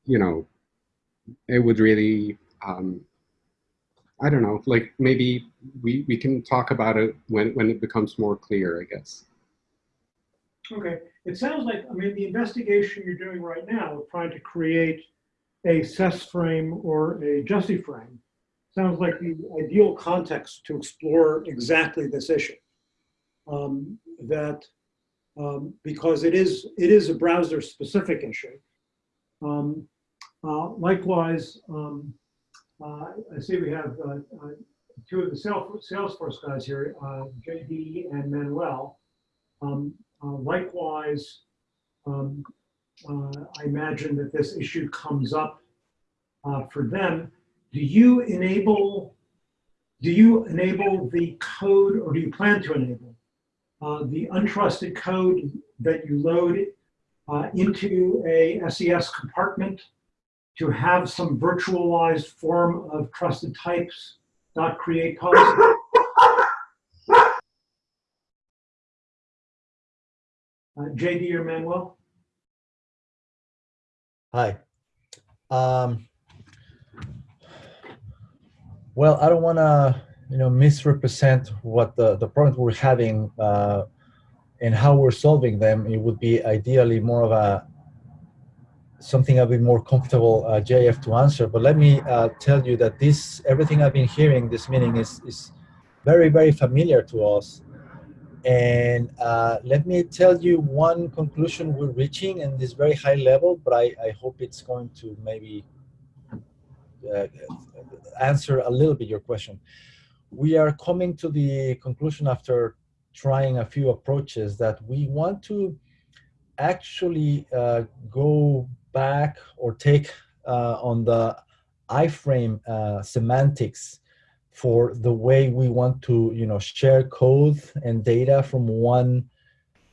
you know it would really um, i don't know like maybe we we can talk about it when when it becomes more clear i guess Okay, it sounds like, I mean, the investigation you're doing right now, trying to create a SES frame or a Jessie frame, sounds like the ideal context to explore exactly this issue. Um, that um, because it is it is a browser specific issue. Um, uh, likewise, um, uh, I see we have uh, uh two of the Salesforce guys here, uh, JD and Manuel. Um, likewise, um, I imagine that this issue comes up for them do you enable do you enable the code or do you plan to enable uh, the untrusted code that you load uh, into a SES compartment to have some virtualized form of trusted types dot create policy? Uh, JD or Manuel? Hi. Um, well, I don't want to, you know, misrepresent what the, the problems we're having uh, and how we're solving them. It would be ideally more of a something I'd be more comfortable, uh, JF, to answer. But let me uh, tell you that this, everything I've been hearing this meeting is, is very, very familiar to us. And uh, let me tell you one conclusion we're reaching in this very high level, but I, I hope it's going to maybe uh, answer a little bit your question. We are coming to the conclusion after trying a few approaches that we want to actually uh, go back or take uh, on the iframe uh, semantics for the way we want to you know share code and data from one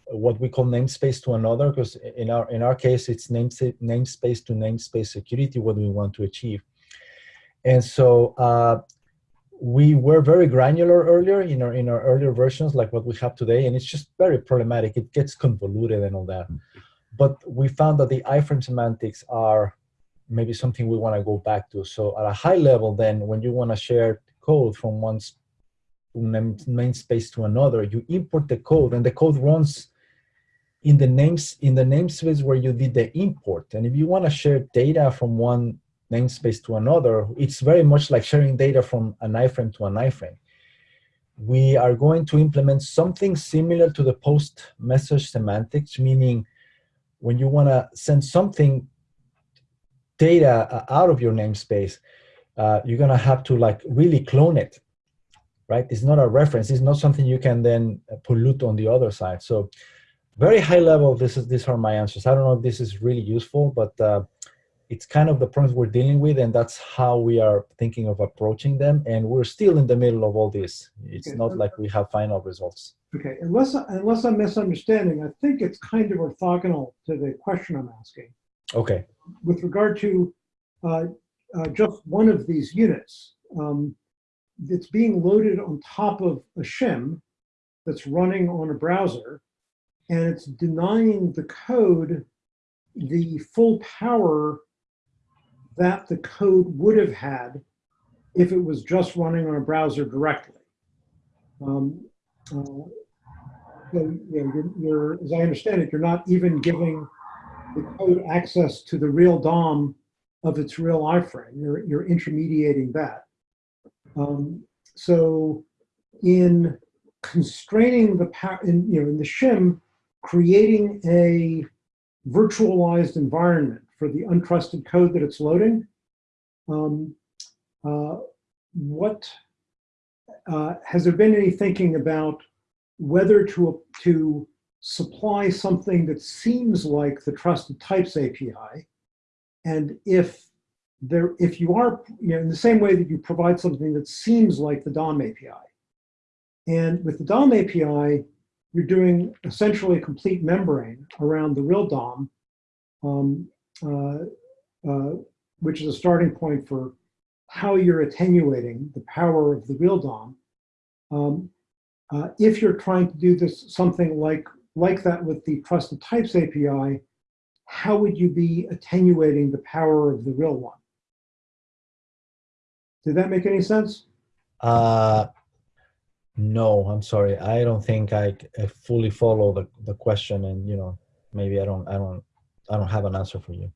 what we call namespace to another because in our in our case it's namespace namespace to namespace security what we want to achieve and so uh, we were very granular earlier in our in our earlier versions, like what we have today, and it's just very problematic. It gets convoluted and all that. But we found that the iframe semantics are maybe something we want to go back to. So at a high level, then when you want to share code from one namespace to another, you import the code, and the code runs in the names in the namespace where you did the import. And if you want to share data from one namespace to another, it's very much like sharing data from an iframe to an iframe. We are going to implement something similar to the post message semantics, meaning when you want to send something data uh, out of your namespace, uh, you're going to have to like really clone it, right? It's not a reference. It's not something you can then pollute on the other side. So very high level, this is, these are my answers. I don't know if this is really useful, but uh, it's kind of the problems we're dealing with and that's how we are thinking of approaching them and we're still in the middle of all this it's okay. not like we have final results okay unless unless i'm misunderstanding i think it's kind of orthogonal to the question i'm asking okay with regard to uh, uh, just one of these units um, it's being loaded on top of a shim that's running on a browser and it's denying the code the full power that the code would have had if it was just running on a browser directly. Um, uh, so, you know, you're, you're, as I understand it, you're not even giving the code access to the real DOM of its real iframe. You're, you're intermediating that. Um, so in constraining the power, in, you know, in the shim, creating a virtualized environment for the untrusted code that it's loading. Um, uh, what uh, has there been any thinking about whether to, to supply something that seems like the trusted types API? And if there, if you are, you know, in the same way that you provide something that seems like the DOM API. And with the DOM API, you're doing essentially a complete membrane around the real DOM, um, uh, uh, which is a starting point for how you're attenuating the power of the real DOM. Um, uh, if you're trying to do this something like, like that with the trusted types API, how would you be attenuating the power of the real one? Did that make any sense? Uh, no, I'm sorry. I don't think I, I fully follow the, the question and, you know, maybe I don't, I don't, I don't have an answer for you.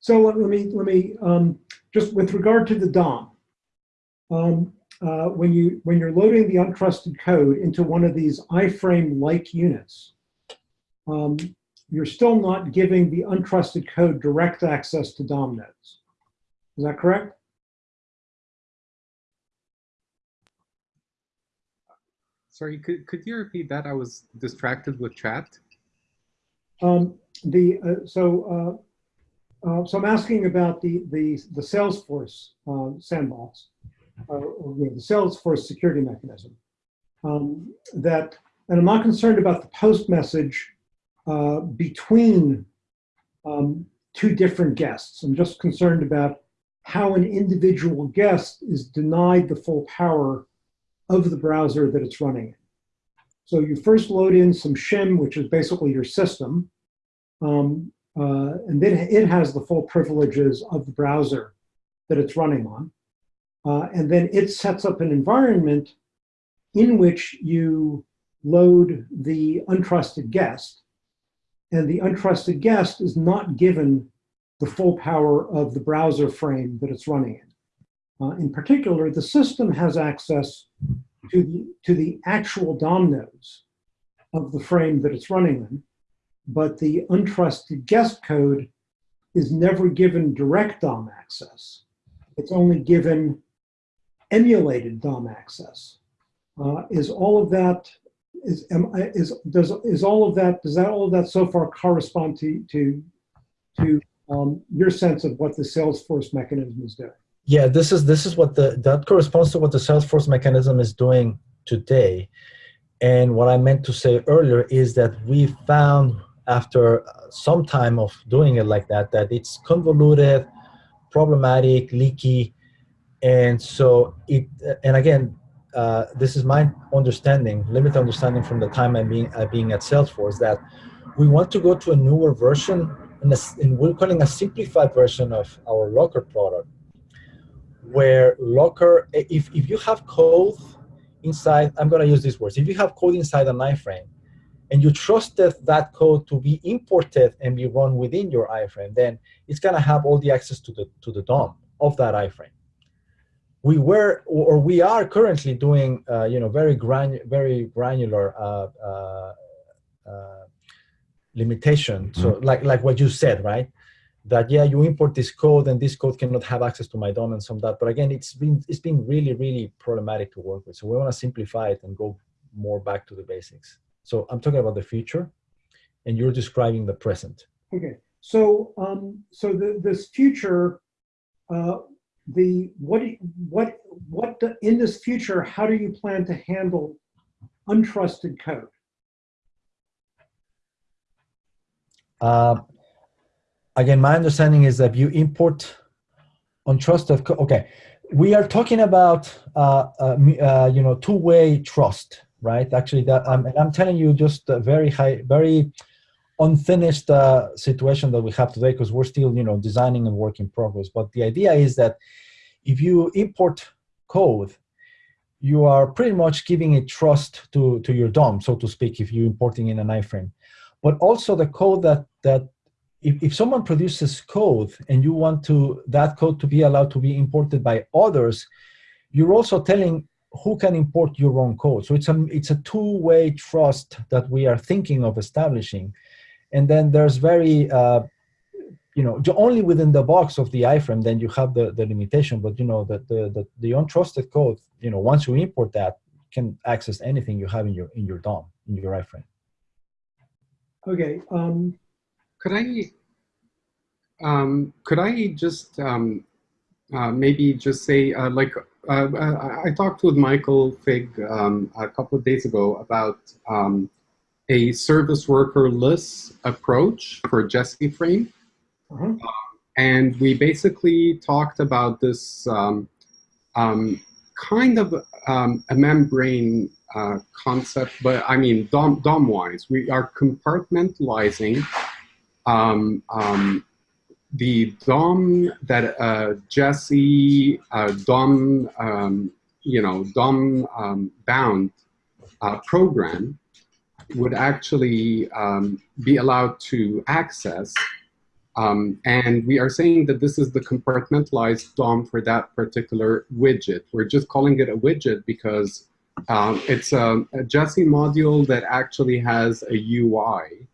So let, let me, let me, um, just with regard to the DOM, um, uh, when you when you're loading the untrusted code into one of these iframe-like units, um, you're still not giving the untrusted code direct access to DOM nodes. Is that correct? Sorry, could, could you repeat that? I was distracted with chat. Um, the uh, so uh, uh, so I'm asking about the the the Salesforce uh, sandbox or you know, the Salesforce security mechanism. Um, that, and I'm not concerned about the post message uh, between um, two different guests. I'm just concerned about how an individual guest is denied the full power of the browser that it's running. So you first load in some shim, which is basically your system, um, uh, and then it has the full privileges of the browser that it's running on. Uh, and then it sets up an environment in which you load the untrusted guest. And the untrusted guest is not given the full power of the browser frame that it's running in. Uh, in particular, the system has access to the, to the actual DOM nodes of the frame that it's running in, but the untrusted guest code is never given direct DOM access. It's only given emulated DOM access. Uh, is all of that is is does is all of that does that all of that so far correspond to to to um, your sense of what the Salesforce mechanism is doing? Yeah, this is this is what the that corresponds to what the Salesforce mechanism is doing today. And what I meant to say earlier is that we found after some time of doing it like that that it's convoluted, problematic, leaky, and so it, and again, uh, this is my understanding, limited understanding from the time I'm being, uh, being at Salesforce, that we want to go to a newer version, and, and we're calling a simplified version of our Locker product, where Locker, if, if you have code inside, I'm going to use these words, if you have code inside an iframe, and you trusted that code to be imported and be run within your iframe, then it's going to have all the access to the, to the DOM of that iframe we were or we are currently doing uh, you know very gran very granular uh, uh, uh limitation. Mm -hmm. So like like what you said, right? That yeah, you import this code and this code cannot have access to my DOM and some that. But again, it's been it's been really really problematic to work with. So we want to simplify it and go more back to the basics. So I'm talking about the future, and you're describing the present. Okay. So um, so the, this future uh, the what what what in this future how do you plan to handle untrusted code? Uh, again my understanding is that you import untrusted code okay. We are talking about uh, uh, uh you know two-way trust right? Actually that um, i'm telling you just very high very unfinished uh, situation that we have today because we're still you know designing and work in progress. But the idea is that if you import code you are pretty much giving a trust to to your DOM so to speak if you're importing in an iframe. But also the code that that if, if someone produces code and you want to that code to be allowed to be imported by others you're also telling who can import your own code. So it's a it's a two-way trust that we are thinking of establishing and then there's very uh, you know, only within the box of the iframe, then you have the, the limitation. But you know, the, the the the untrusted code, you know, once you import that, can access anything you have in your in your DOM in your iframe. Okay. Um, Could I, um, could I just um, uh, maybe just say, uh, like, uh, I, I talked with Michael Fig um, a couple of days ago about um, a service worker list approach for Jessie Frame. uh-huh. And we basically talked about this um, um, kind of um, a membrane uh, concept, but I mean, DOM, DOM-wise, we are compartmentalizing um, um, the DOM that uh, Jessie uh, DOM, um, you know, DOM um, bound uh, program would actually um, be allowed to access. Um, and we are saying that this is the compartmentalized DOM for that particular widget. We're just calling it a widget because um, it's a, a module that actually has a UI.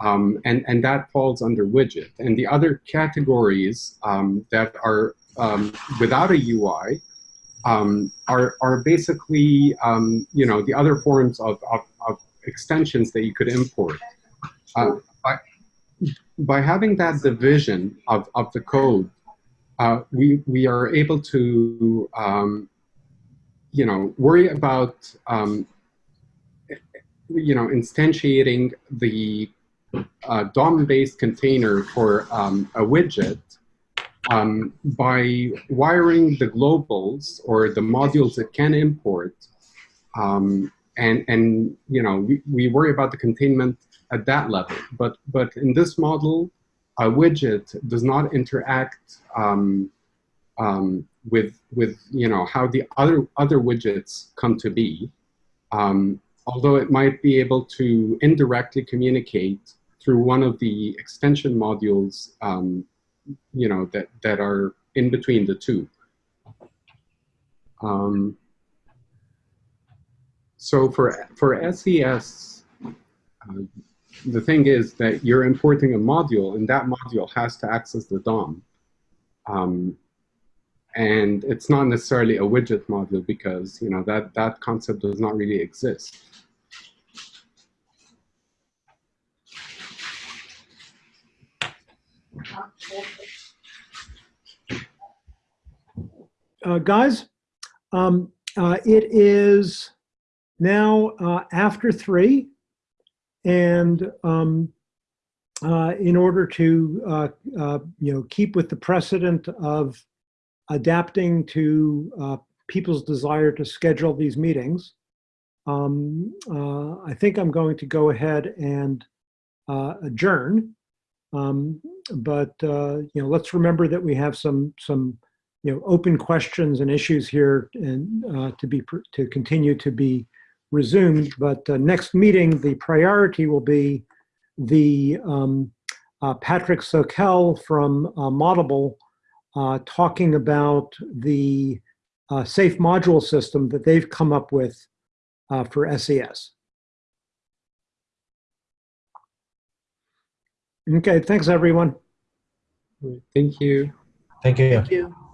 Um, and, and that falls under widget. And the other categories um, that are um, without a UI um, are, are basically, um, you know, the other forms of, of, of extensions that you could import. Uh, by, by having that division of, of the code, uh, we, we are able to, um, you know, worry about, um, you know, instantiating the uh, DOM-based container for um, a widget um, by wiring the globals or the modules it can import. Um, and, and, you know, we, we worry about the containment at that level. But, but in this model, a widget does not interact um, um, with, with, you know, how the other, other widgets come to be. Um, although it might be able to indirectly communicate through one of the extension modules, um, you know, that, that are in between the two. Um, so for, for SES, uh, the thing is that you're importing a module, and that module has to access the DOM. Um, and it's not necessarily a widget module because you know that that concept does not really exist. uh, guys, um, uh, it is now uh, after three, and um, uh, in order to uh, uh, you know keep with the precedent of adapting to uh, people's desire to schedule these meetings, um, I think I'm going to go ahead and adjourn. Um, but you know, let's remember that we have some some you know open questions and issues here, and uh, to be to continue to be resumed. But uh, next meeting, the priority will be the um, uh, Patrick Soquet from uh, Moddable uh, talking about the uh, safe module system that they've come up with uh, for SES. Okay, thanks everyone. Thank you. Thank you. Thank you.